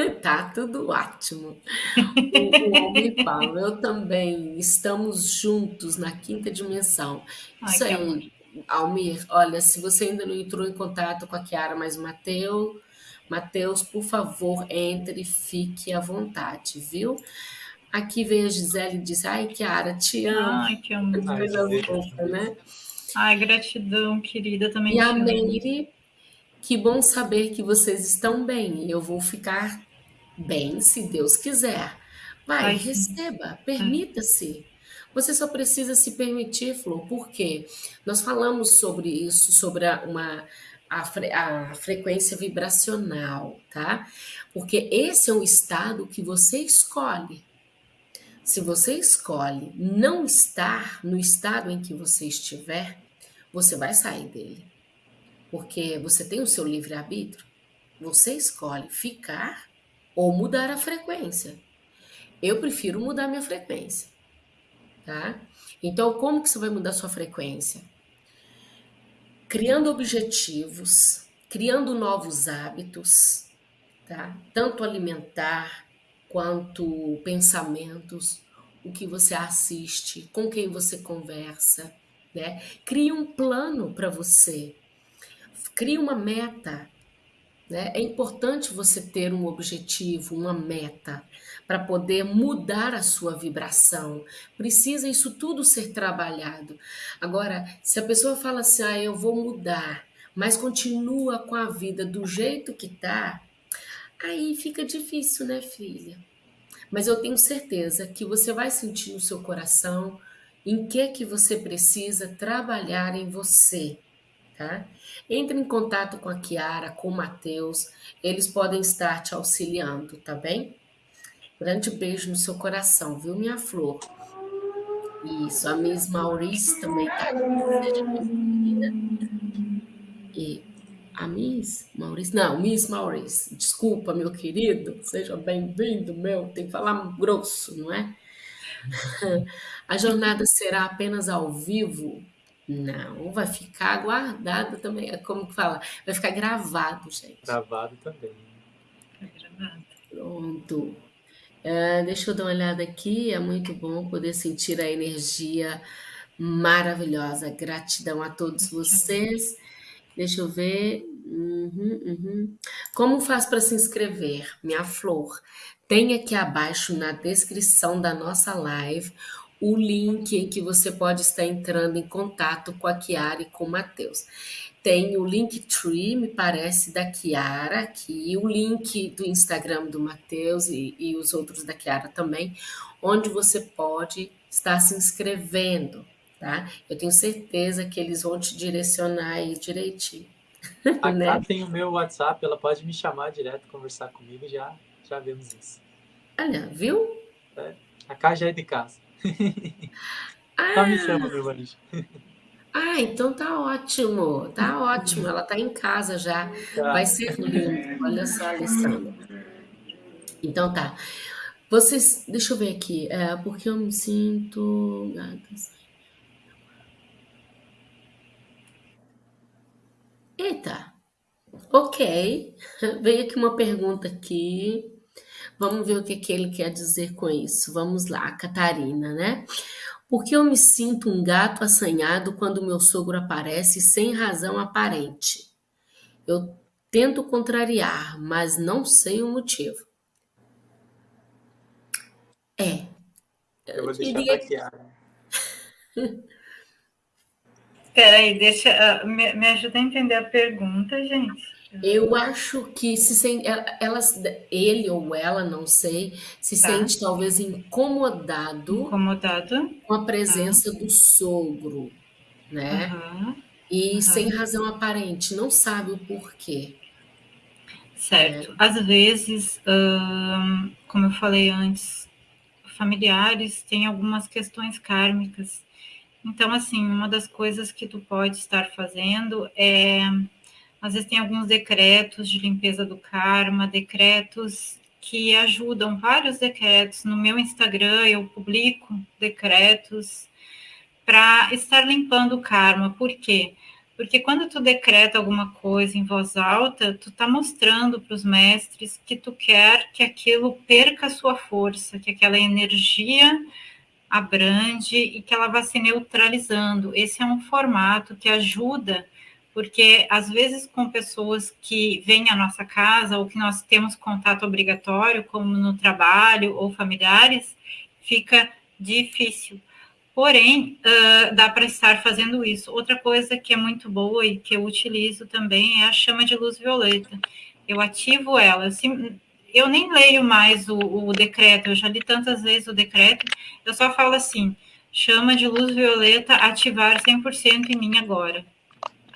tá tudo ótimo. O, o fala, eu também, estamos juntos na quinta dimensão. Ai, Isso aí, Almir, olha, se você ainda não entrou em contato com a Kiara, mas o Matheus, Matheus, por favor, entre e fique à vontade, viu? Aqui veio a Gisele e disse, ai, Kiara, te amo. Ai, que amor. Fofa, né? Ai, gratidão, querida, também e te a amo. Meire que bom saber que vocês estão bem. Eu vou ficar bem se Deus quiser. Vai, Ai, receba, permita-se. Você só precisa se permitir, Flor, porque nós falamos sobre isso, sobre a, uma, a, fre, a frequência vibracional, tá? Porque esse é um estado que você escolhe. Se você escolhe não estar no estado em que você estiver, você vai sair dele porque você tem o seu livre-arbítrio. Você escolhe ficar ou mudar a frequência. Eu prefiro mudar minha frequência, tá? Então, como que você vai mudar sua frequência? Criando objetivos, criando novos hábitos, tá? Tanto alimentar quanto pensamentos, o que você assiste, com quem você conversa, né? Crie um plano para você Crie uma meta. Né? É importante você ter um objetivo, uma meta, para poder mudar a sua vibração. Precisa isso tudo ser trabalhado. Agora, se a pessoa fala assim, ah, eu vou mudar, mas continua com a vida do jeito que tá, aí fica difícil, né, filha? Mas eu tenho certeza que você vai sentir no seu coração em que que você precisa trabalhar em você, tá? Entre em contato com a Kiara, com o Matheus, eles podem estar te auxiliando, tá bem? Grande beijo no seu coração, viu, minha flor? Isso, a Miss Maurício também tá seja bem-vinda. E a Miss Maurício, não, Miss Maurício, desculpa, meu querido, seja bem-vindo, meu, tem que falar grosso, não é? A jornada será apenas ao vivo? Não, vai ficar guardado também. É como que fala? Vai ficar gravado, gente. Gravado também. Pronto. Uh, deixa eu dar uma olhada aqui. É muito bom poder sentir a energia maravilhosa. Gratidão a todos vocês. Deixa eu ver. Uhum, uhum. Como faz para se inscrever? Minha flor. Tem aqui abaixo na descrição da nossa live o link em que você pode estar entrando em contato com a Kiara e com o Matheus. Tem o Linktree, me parece, da Kiara aqui, o link do Instagram do Matheus e, e os outros da Kiara também, onde você pode estar se inscrevendo, tá? Eu tenho certeza que eles vão te direcionar aí direitinho. A né? Cá tem o meu WhatsApp, ela pode me chamar direto, conversar comigo, já, já vemos isso. Olha, viu? É, a Cá já é de casa. Ah. Tá me chama, meu. Ah, então tá ótimo, tá ótimo. Ela tá em casa já. Tá. Vai ser lindo. Olha só, Alessandra. Então tá. Vocês, deixa eu ver aqui, é, porque eu me sinto. Eita, ok. Veio aqui uma pergunta aqui. Vamos ver o que, que ele quer dizer com isso. Vamos lá, Catarina, né? Porque eu me sinto um gato assanhado quando meu sogro aparece sem razão aparente. Eu tento contrariar, mas não sei o motivo. É. Eu vou deixar diria... baquear. Peraí, deixa. Uh, me, me ajuda a entender a pergunta, gente. Eu acho que se sente, elas, ele ou ela, não sei, se tá. sente talvez incomodado, incomodado com a presença tá. do sogro, né? E sem razão aparente, não sabe o porquê. Certo. É. Às vezes, como eu falei antes, familiares têm algumas questões kármicas. Então, assim, uma das coisas que tu pode estar fazendo é às vezes tem alguns decretos de limpeza do karma, decretos que ajudam, vários decretos. No meu Instagram eu publico decretos para estar limpando o karma. Por quê? Porque quando tu decreta alguma coisa em voz alta, tu está mostrando para os mestres que tu quer que aquilo perca a sua força, que aquela energia abrande e que ela vá se neutralizando. Esse é um formato que ajuda porque às vezes com pessoas que vêm à nossa casa ou que nós temos contato obrigatório, como no trabalho ou familiares, fica difícil. Porém, uh, dá para estar fazendo isso. Outra coisa que é muito boa e que eu utilizo também é a chama de luz violeta. Eu ativo ela. Eu nem leio mais o, o decreto, eu já li tantas vezes o decreto, eu só falo assim: chama de luz violeta ativar 100% em mim agora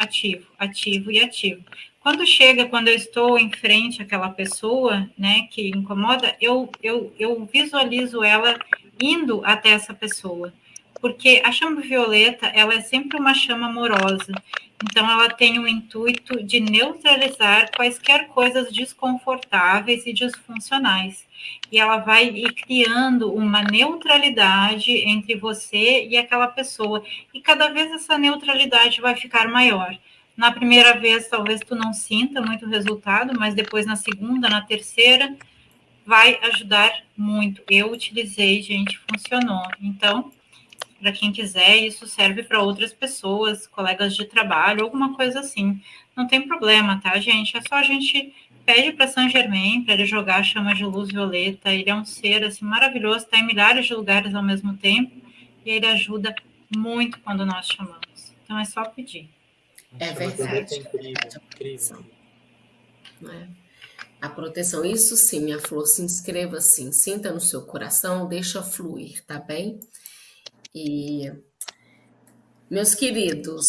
ativo, ativo e ativo. Quando chega, quando eu estou em frente àquela pessoa, né, que incomoda, eu, eu, eu visualizo ela indo até essa pessoa. Porque a chama violeta, ela é sempre uma chama amorosa. Então, ela tem o intuito de neutralizar quaisquer coisas desconfortáveis e disfuncionais. E ela vai ir criando uma neutralidade entre você e aquela pessoa. E cada vez essa neutralidade vai ficar maior. Na primeira vez, talvez tu não sinta muito resultado, mas depois na segunda, na terceira, vai ajudar muito. Eu utilizei, gente, funcionou. Então, para quem quiser, isso serve para outras pessoas, colegas de trabalho, alguma coisa assim. Não tem problema, tá, gente? É só a gente pede para Saint Germain para ele jogar a chama de luz violeta. Ele é um ser assim maravilhoso, está em milhares de lugares ao mesmo tempo e ele ajuda muito quando nós chamamos. Então é só pedir. É verdade. É incrível, incrível. É. A proteção, isso sim, minha flor, se inscreva assim, sinta no seu coração, deixa fluir, tá bem? E meus queridos,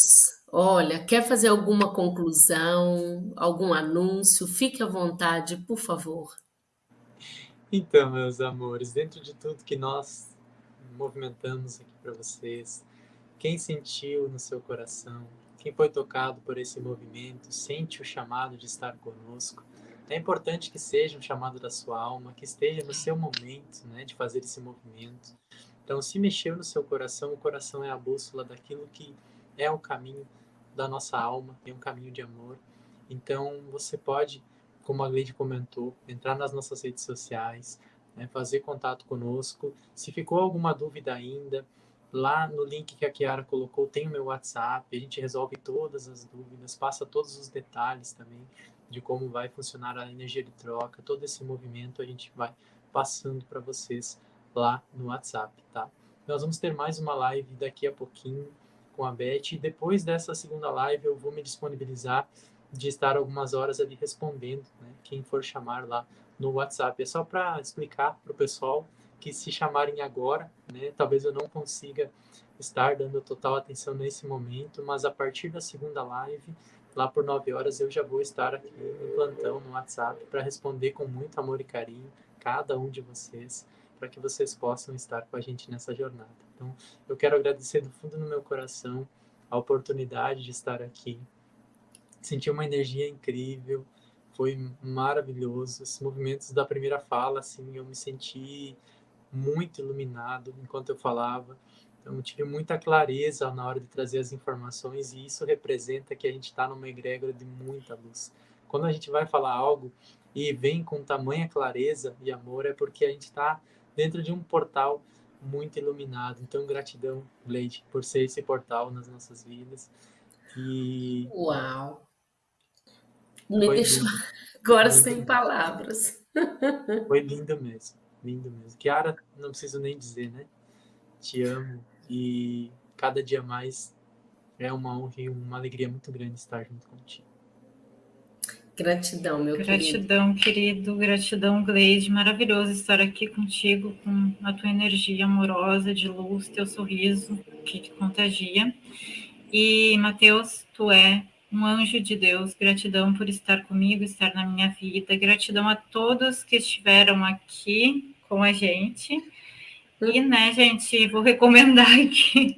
olha, quer fazer alguma conclusão, algum anúncio? Fique à vontade, por favor. Então, meus amores, dentro de tudo que nós movimentamos aqui para vocês, quem sentiu no seu coração, quem foi tocado por esse movimento, sente o chamado de estar conosco, é importante que seja um chamado da sua alma, que esteja no seu momento né, de fazer esse movimento. Então, se mexeu no seu coração, o coração é a bússola daquilo que é o caminho da nossa alma, é um caminho de amor. Então, você pode, como a Gleide comentou, entrar nas nossas redes sociais, né, fazer contato conosco. Se ficou alguma dúvida ainda, lá no link que a Kiara colocou tem o meu WhatsApp, a gente resolve todas as dúvidas, passa todos os detalhes também de como vai funcionar a energia de troca, todo esse movimento a gente vai passando para vocês lá no WhatsApp, tá? Nós vamos ter mais uma live daqui a pouquinho com a Beth e depois dessa segunda live eu vou me disponibilizar de estar algumas horas ali respondendo, né? Quem for chamar lá no WhatsApp. É só para explicar para o pessoal que se chamarem agora, né? Talvez eu não consiga estar dando total atenção nesse momento, mas a partir da segunda live Lá por 9 horas eu já vou estar aqui no plantão, no WhatsApp, para responder com muito amor e carinho cada um de vocês, para que vocês possam estar com a gente nessa jornada. Então, eu quero agradecer do fundo do meu coração a oportunidade de estar aqui. Senti uma energia incrível, foi maravilhoso. Os movimentos da primeira fala, assim, eu me senti muito iluminado enquanto eu falava. Então, tive muita clareza na hora de trazer as informações e isso representa que a gente está numa egrégora de muita luz. Quando a gente vai falar algo e vem com tamanha clareza e amor, é porque a gente está dentro de um portal muito iluminado. Então, gratidão, Leite, por ser esse portal nas nossas vidas. E... Uau! Me deixou agora lindo. sem palavras. Foi lindo mesmo, lindo mesmo. Kiara, não preciso nem dizer, né? Te amo e cada dia mais é uma honra e uma alegria muito grande estar junto contigo. Gratidão, meu gratidão, querido. querido. Gratidão, Gleide. Maravilhoso estar aqui contigo, com a tua energia amorosa, de luz, teu sorriso que te contagia. E, Mateus, tu é um anjo de Deus. Gratidão por estar comigo, estar na minha vida. Gratidão a todos que estiveram aqui com a gente. E, né, gente, vou recomendar aqui.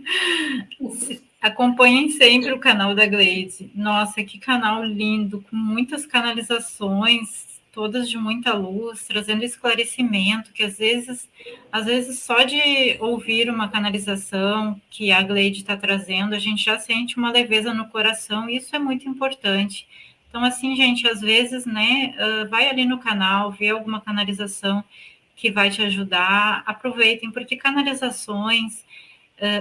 Acompanhem sempre o canal da Glaze. Nossa, que canal lindo, com muitas canalizações, todas de muita luz, trazendo esclarecimento, que às vezes, às vezes só de ouvir uma canalização que a Glade está trazendo, a gente já sente uma leveza no coração, e isso é muito importante. Então, assim, gente, às vezes, né, vai ali no canal, vê alguma canalização que vai te ajudar. Aproveitem, porque canalizações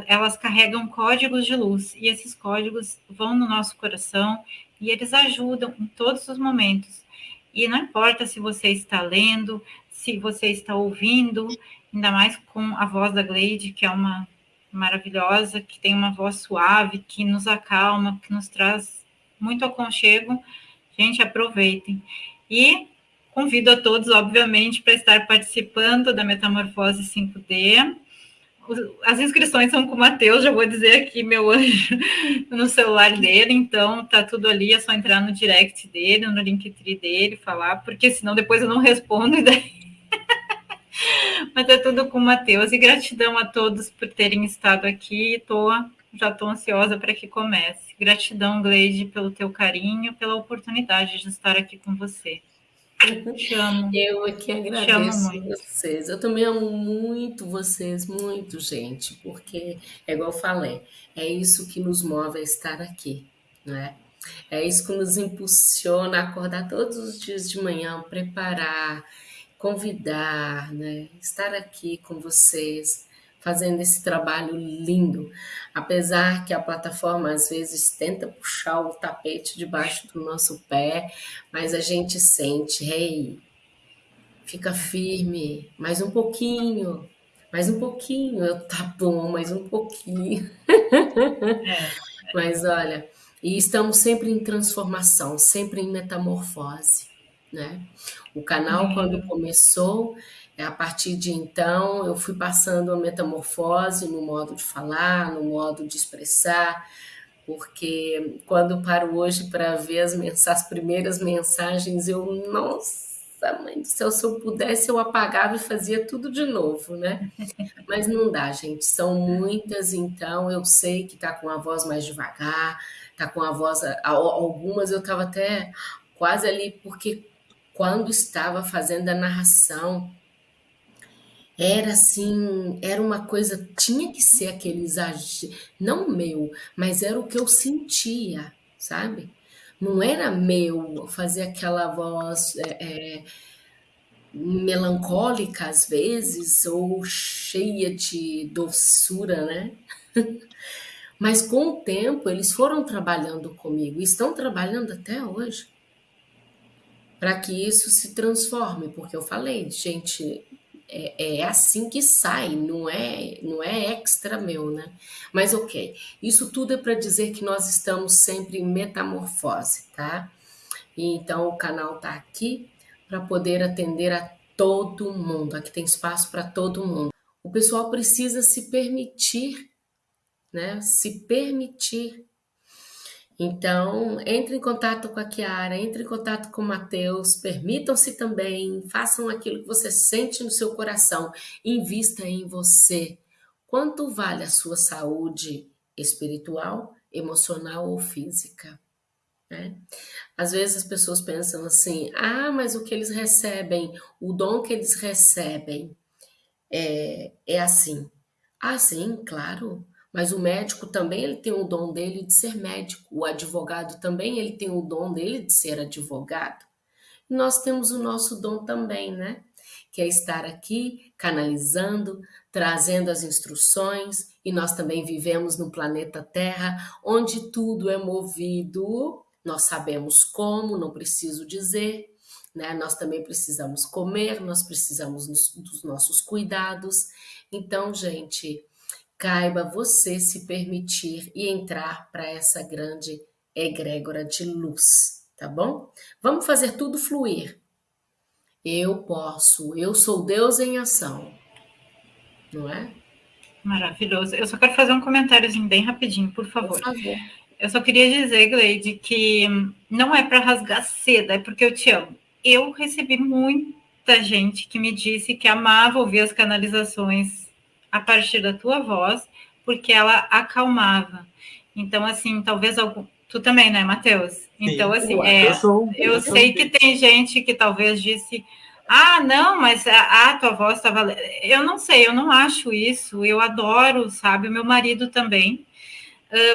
elas carregam códigos de luz e esses códigos vão no nosso coração e eles ajudam em todos os momentos. E não importa se você está lendo, se você está ouvindo, ainda mais com a voz da Glade, que é uma maravilhosa, que tem uma voz suave, que nos acalma, que nos traz muito aconchego. Gente, aproveitem. E Convido a todos, obviamente, para estar participando da Metamorfose 5D. As inscrições são com o Matheus, já vou dizer aqui, meu anjo, no celular dele, então tá tudo ali, é só entrar no direct dele, no Linktree dele, falar, porque senão depois eu não respondo e daí... Mas é tudo com o Matheus, e gratidão a todos por terem estado aqui, tô, já estou ansiosa para que comece. Gratidão, Gleide, pelo teu carinho, pela oportunidade de estar aqui com você. Eu aqui agradeço vocês. Eu também amo muito vocês, muito, gente, porque é igual eu falei, é isso que nos move a estar aqui, né? É isso que nos impulsiona a acordar todos os dias de manhã, preparar, convidar, né? Estar aqui com vocês, fazendo esse trabalho lindo. Apesar que a plataforma às vezes tenta puxar o tapete debaixo do nosso pé, mas a gente sente, hey, fica firme, mais um pouquinho, mais um pouquinho, eu, tá bom, mais um pouquinho. É. Mas olha, e estamos sempre em transformação, sempre em metamorfose, né? O canal, quando começou, a partir de então, eu fui passando a metamorfose no modo de falar, no modo de expressar, porque quando paro hoje para ver as, as primeiras mensagens, eu, nossa, mãe do céu, se eu pudesse, eu apagava e fazia tudo de novo, né? Mas não dá, gente, são muitas, então eu sei que está com a voz mais devagar, tá com a voz. Algumas eu estava até quase ali, porque quando estava fazendo a narração, era assim, era uma coisa, tinha que ser aquele exagero, não meu, mas era o que eu sentia, sabe? Não era meu fazer aquela voz é, é, melancólica às vezes, ou cheia de doçura, né? Mas com o tempo eles foram trabalhando comigo, estão trabalhando até hoje, para que isso se transforme, porque eu falei, gente, é, é, assim que sai, não é, não é extra meu, né? Mas ok, isso tudo é para dizer que nós estamos sempre em metamorfose, tá? E então o canal tá aqui para poder atender a todo mundo. Aqui tem espaço para todo mundo. O pessoal precisa se permitir né? Se permitir. Então, entre em contato com a Kiara, entre em contato com o Matheus, permitam-se também, façam aquilo que você sente no seu coração, invista em você. Quanto vale a sua saúde espiritual, emocional ou física? Né? Às vezes as pessoas pensam assim: ah, mas o que eles recebem, o dom que eles recebem é, é assim. Ah, sim, claro. Mas o médico também ele tem o dom dele de ser médico, o advogado também ele tem o dom dele de ser advogado. E nós temos o nosso dom também, né? Que é estar aqui canalizando, trazendo as instruções, e nós também vivemos no planeta Terra, onde tudo é movido, nós sabemos como, não preciso dizer, né? Nós também precisamos comer, nós precisamos dos nossos cuidados. Então, gente, caiba você se permitir e entrar para essa grande egrégora de luz, tá bom? Vamos fazer tudo fluir. Eu posso, eu sou Deus em ação, não é? Maravilhoso. Eu só quero fazer um comentáriozinho bem rapidinho, por favor. Por favor. Eu só queria dizer, Gleide, que não é para rasgar seda, é porque eu te amo. Eu recebi muita gente que me disse que amava ouvir as canalizações a partir da tua voz, porque ela acalmava. Então, assim, talvez algum. Tu também, né, Matheus? Então, Sim, assim, é, eu, sou, eu, eu sei que tem gente que talvez disse. Ah, não, mas a, a tua voz estava. Eu não sei, eu não acho isso. Eu adoro, sabe? O meu marido também,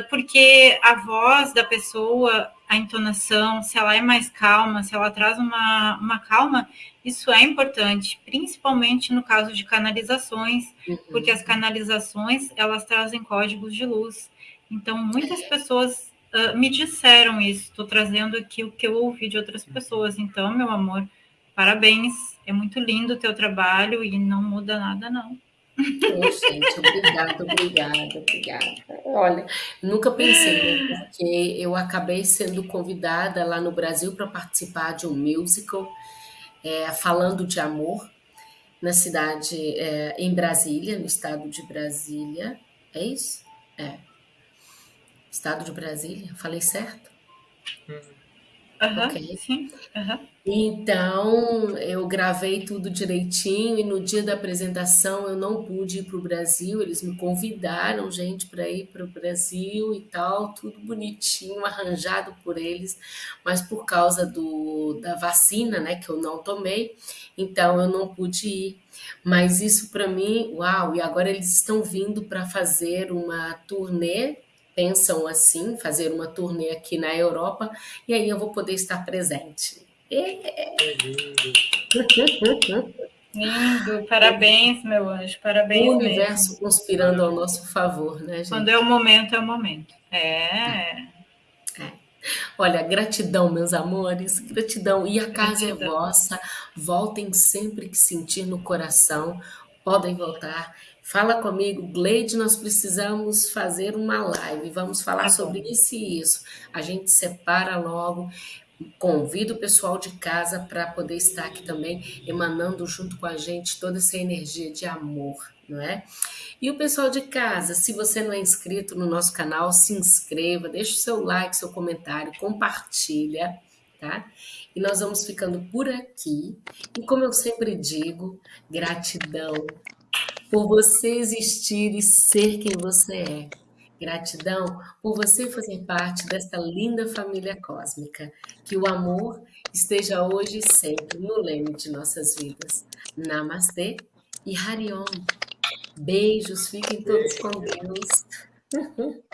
porque a voz da pessoa, a entonação, se ela é mais calma, se ela traz uma, uma calma, isso é importante, principalmente no caso de canalizações, uhum. porque as canalizações elas trazem códigos de luz. Então, muitas pessoas uh, me disseram isso. Estou trazendo aqui o que eu ouvi de outras pessoas. Então, meu amor, parabéns. É muito lindo o teu trabalho e não muda nada, não. Gente, obrigada, obrigada, obrigada. Olha, nunca pensei, né, porque eu acabei sendo convidada lá no Brasil para participar de um musical é, falando de amor na cidade, é, em Brasília, no estado de Brasília. É isso? É. Estado de Brasília, falei certo? Uhum. Uhum, ok. Sim. Uhum. Então, eu gravei tudo direitinho e no dia da apresentação eu não pude ir para o Brasil. Eles me convidaram, gente, para ir para o Brasil e tal, tudo bonitinho, arranjado por eles, mas por causa do, da vacina, né, que eu não tomei, então eu não pude ir. Mas isso para mim, uau! E agora eles estão vindo para fazer uma turnê pensam assim, fazer uma turnê aqui na Europa, e aí eu vou poder estar presente. É. Lindo, parabéns, meu anjo, parabéns. O universo mesmo. conspirando ao nosso favor, né, gente? Quando é o momento, é o momento. É. é. Olha, gratidão, meus amores, gratidão. E a casa gratidão. é vossa. Voltem sempre que sentir no coração. Podem voltar. Fala comigo, Gleide, nós precisamos fazer uma live. Vamos falar tá sobre isso e isso. A gente separa logo. Convido o pessoal de casa para poder estar aqui também, emanando junto com a gente toda essa energia de amor, não é? E o pessoal de casa, se você não é inscrito no nosso canal, se inscreva, deixe o seu like, seu comentário, compartilha, tá? E nós vamos ficando por aqui. E como eu sempre digo, gratidão por você existir e ser quem você é. Gratidão por você fazer parte dessa linda família cósmica. Que o amor esteja hoje e sempre no leme de nossas vidas. Namastê e Hariom. Beijos, fiquem todos com Deus.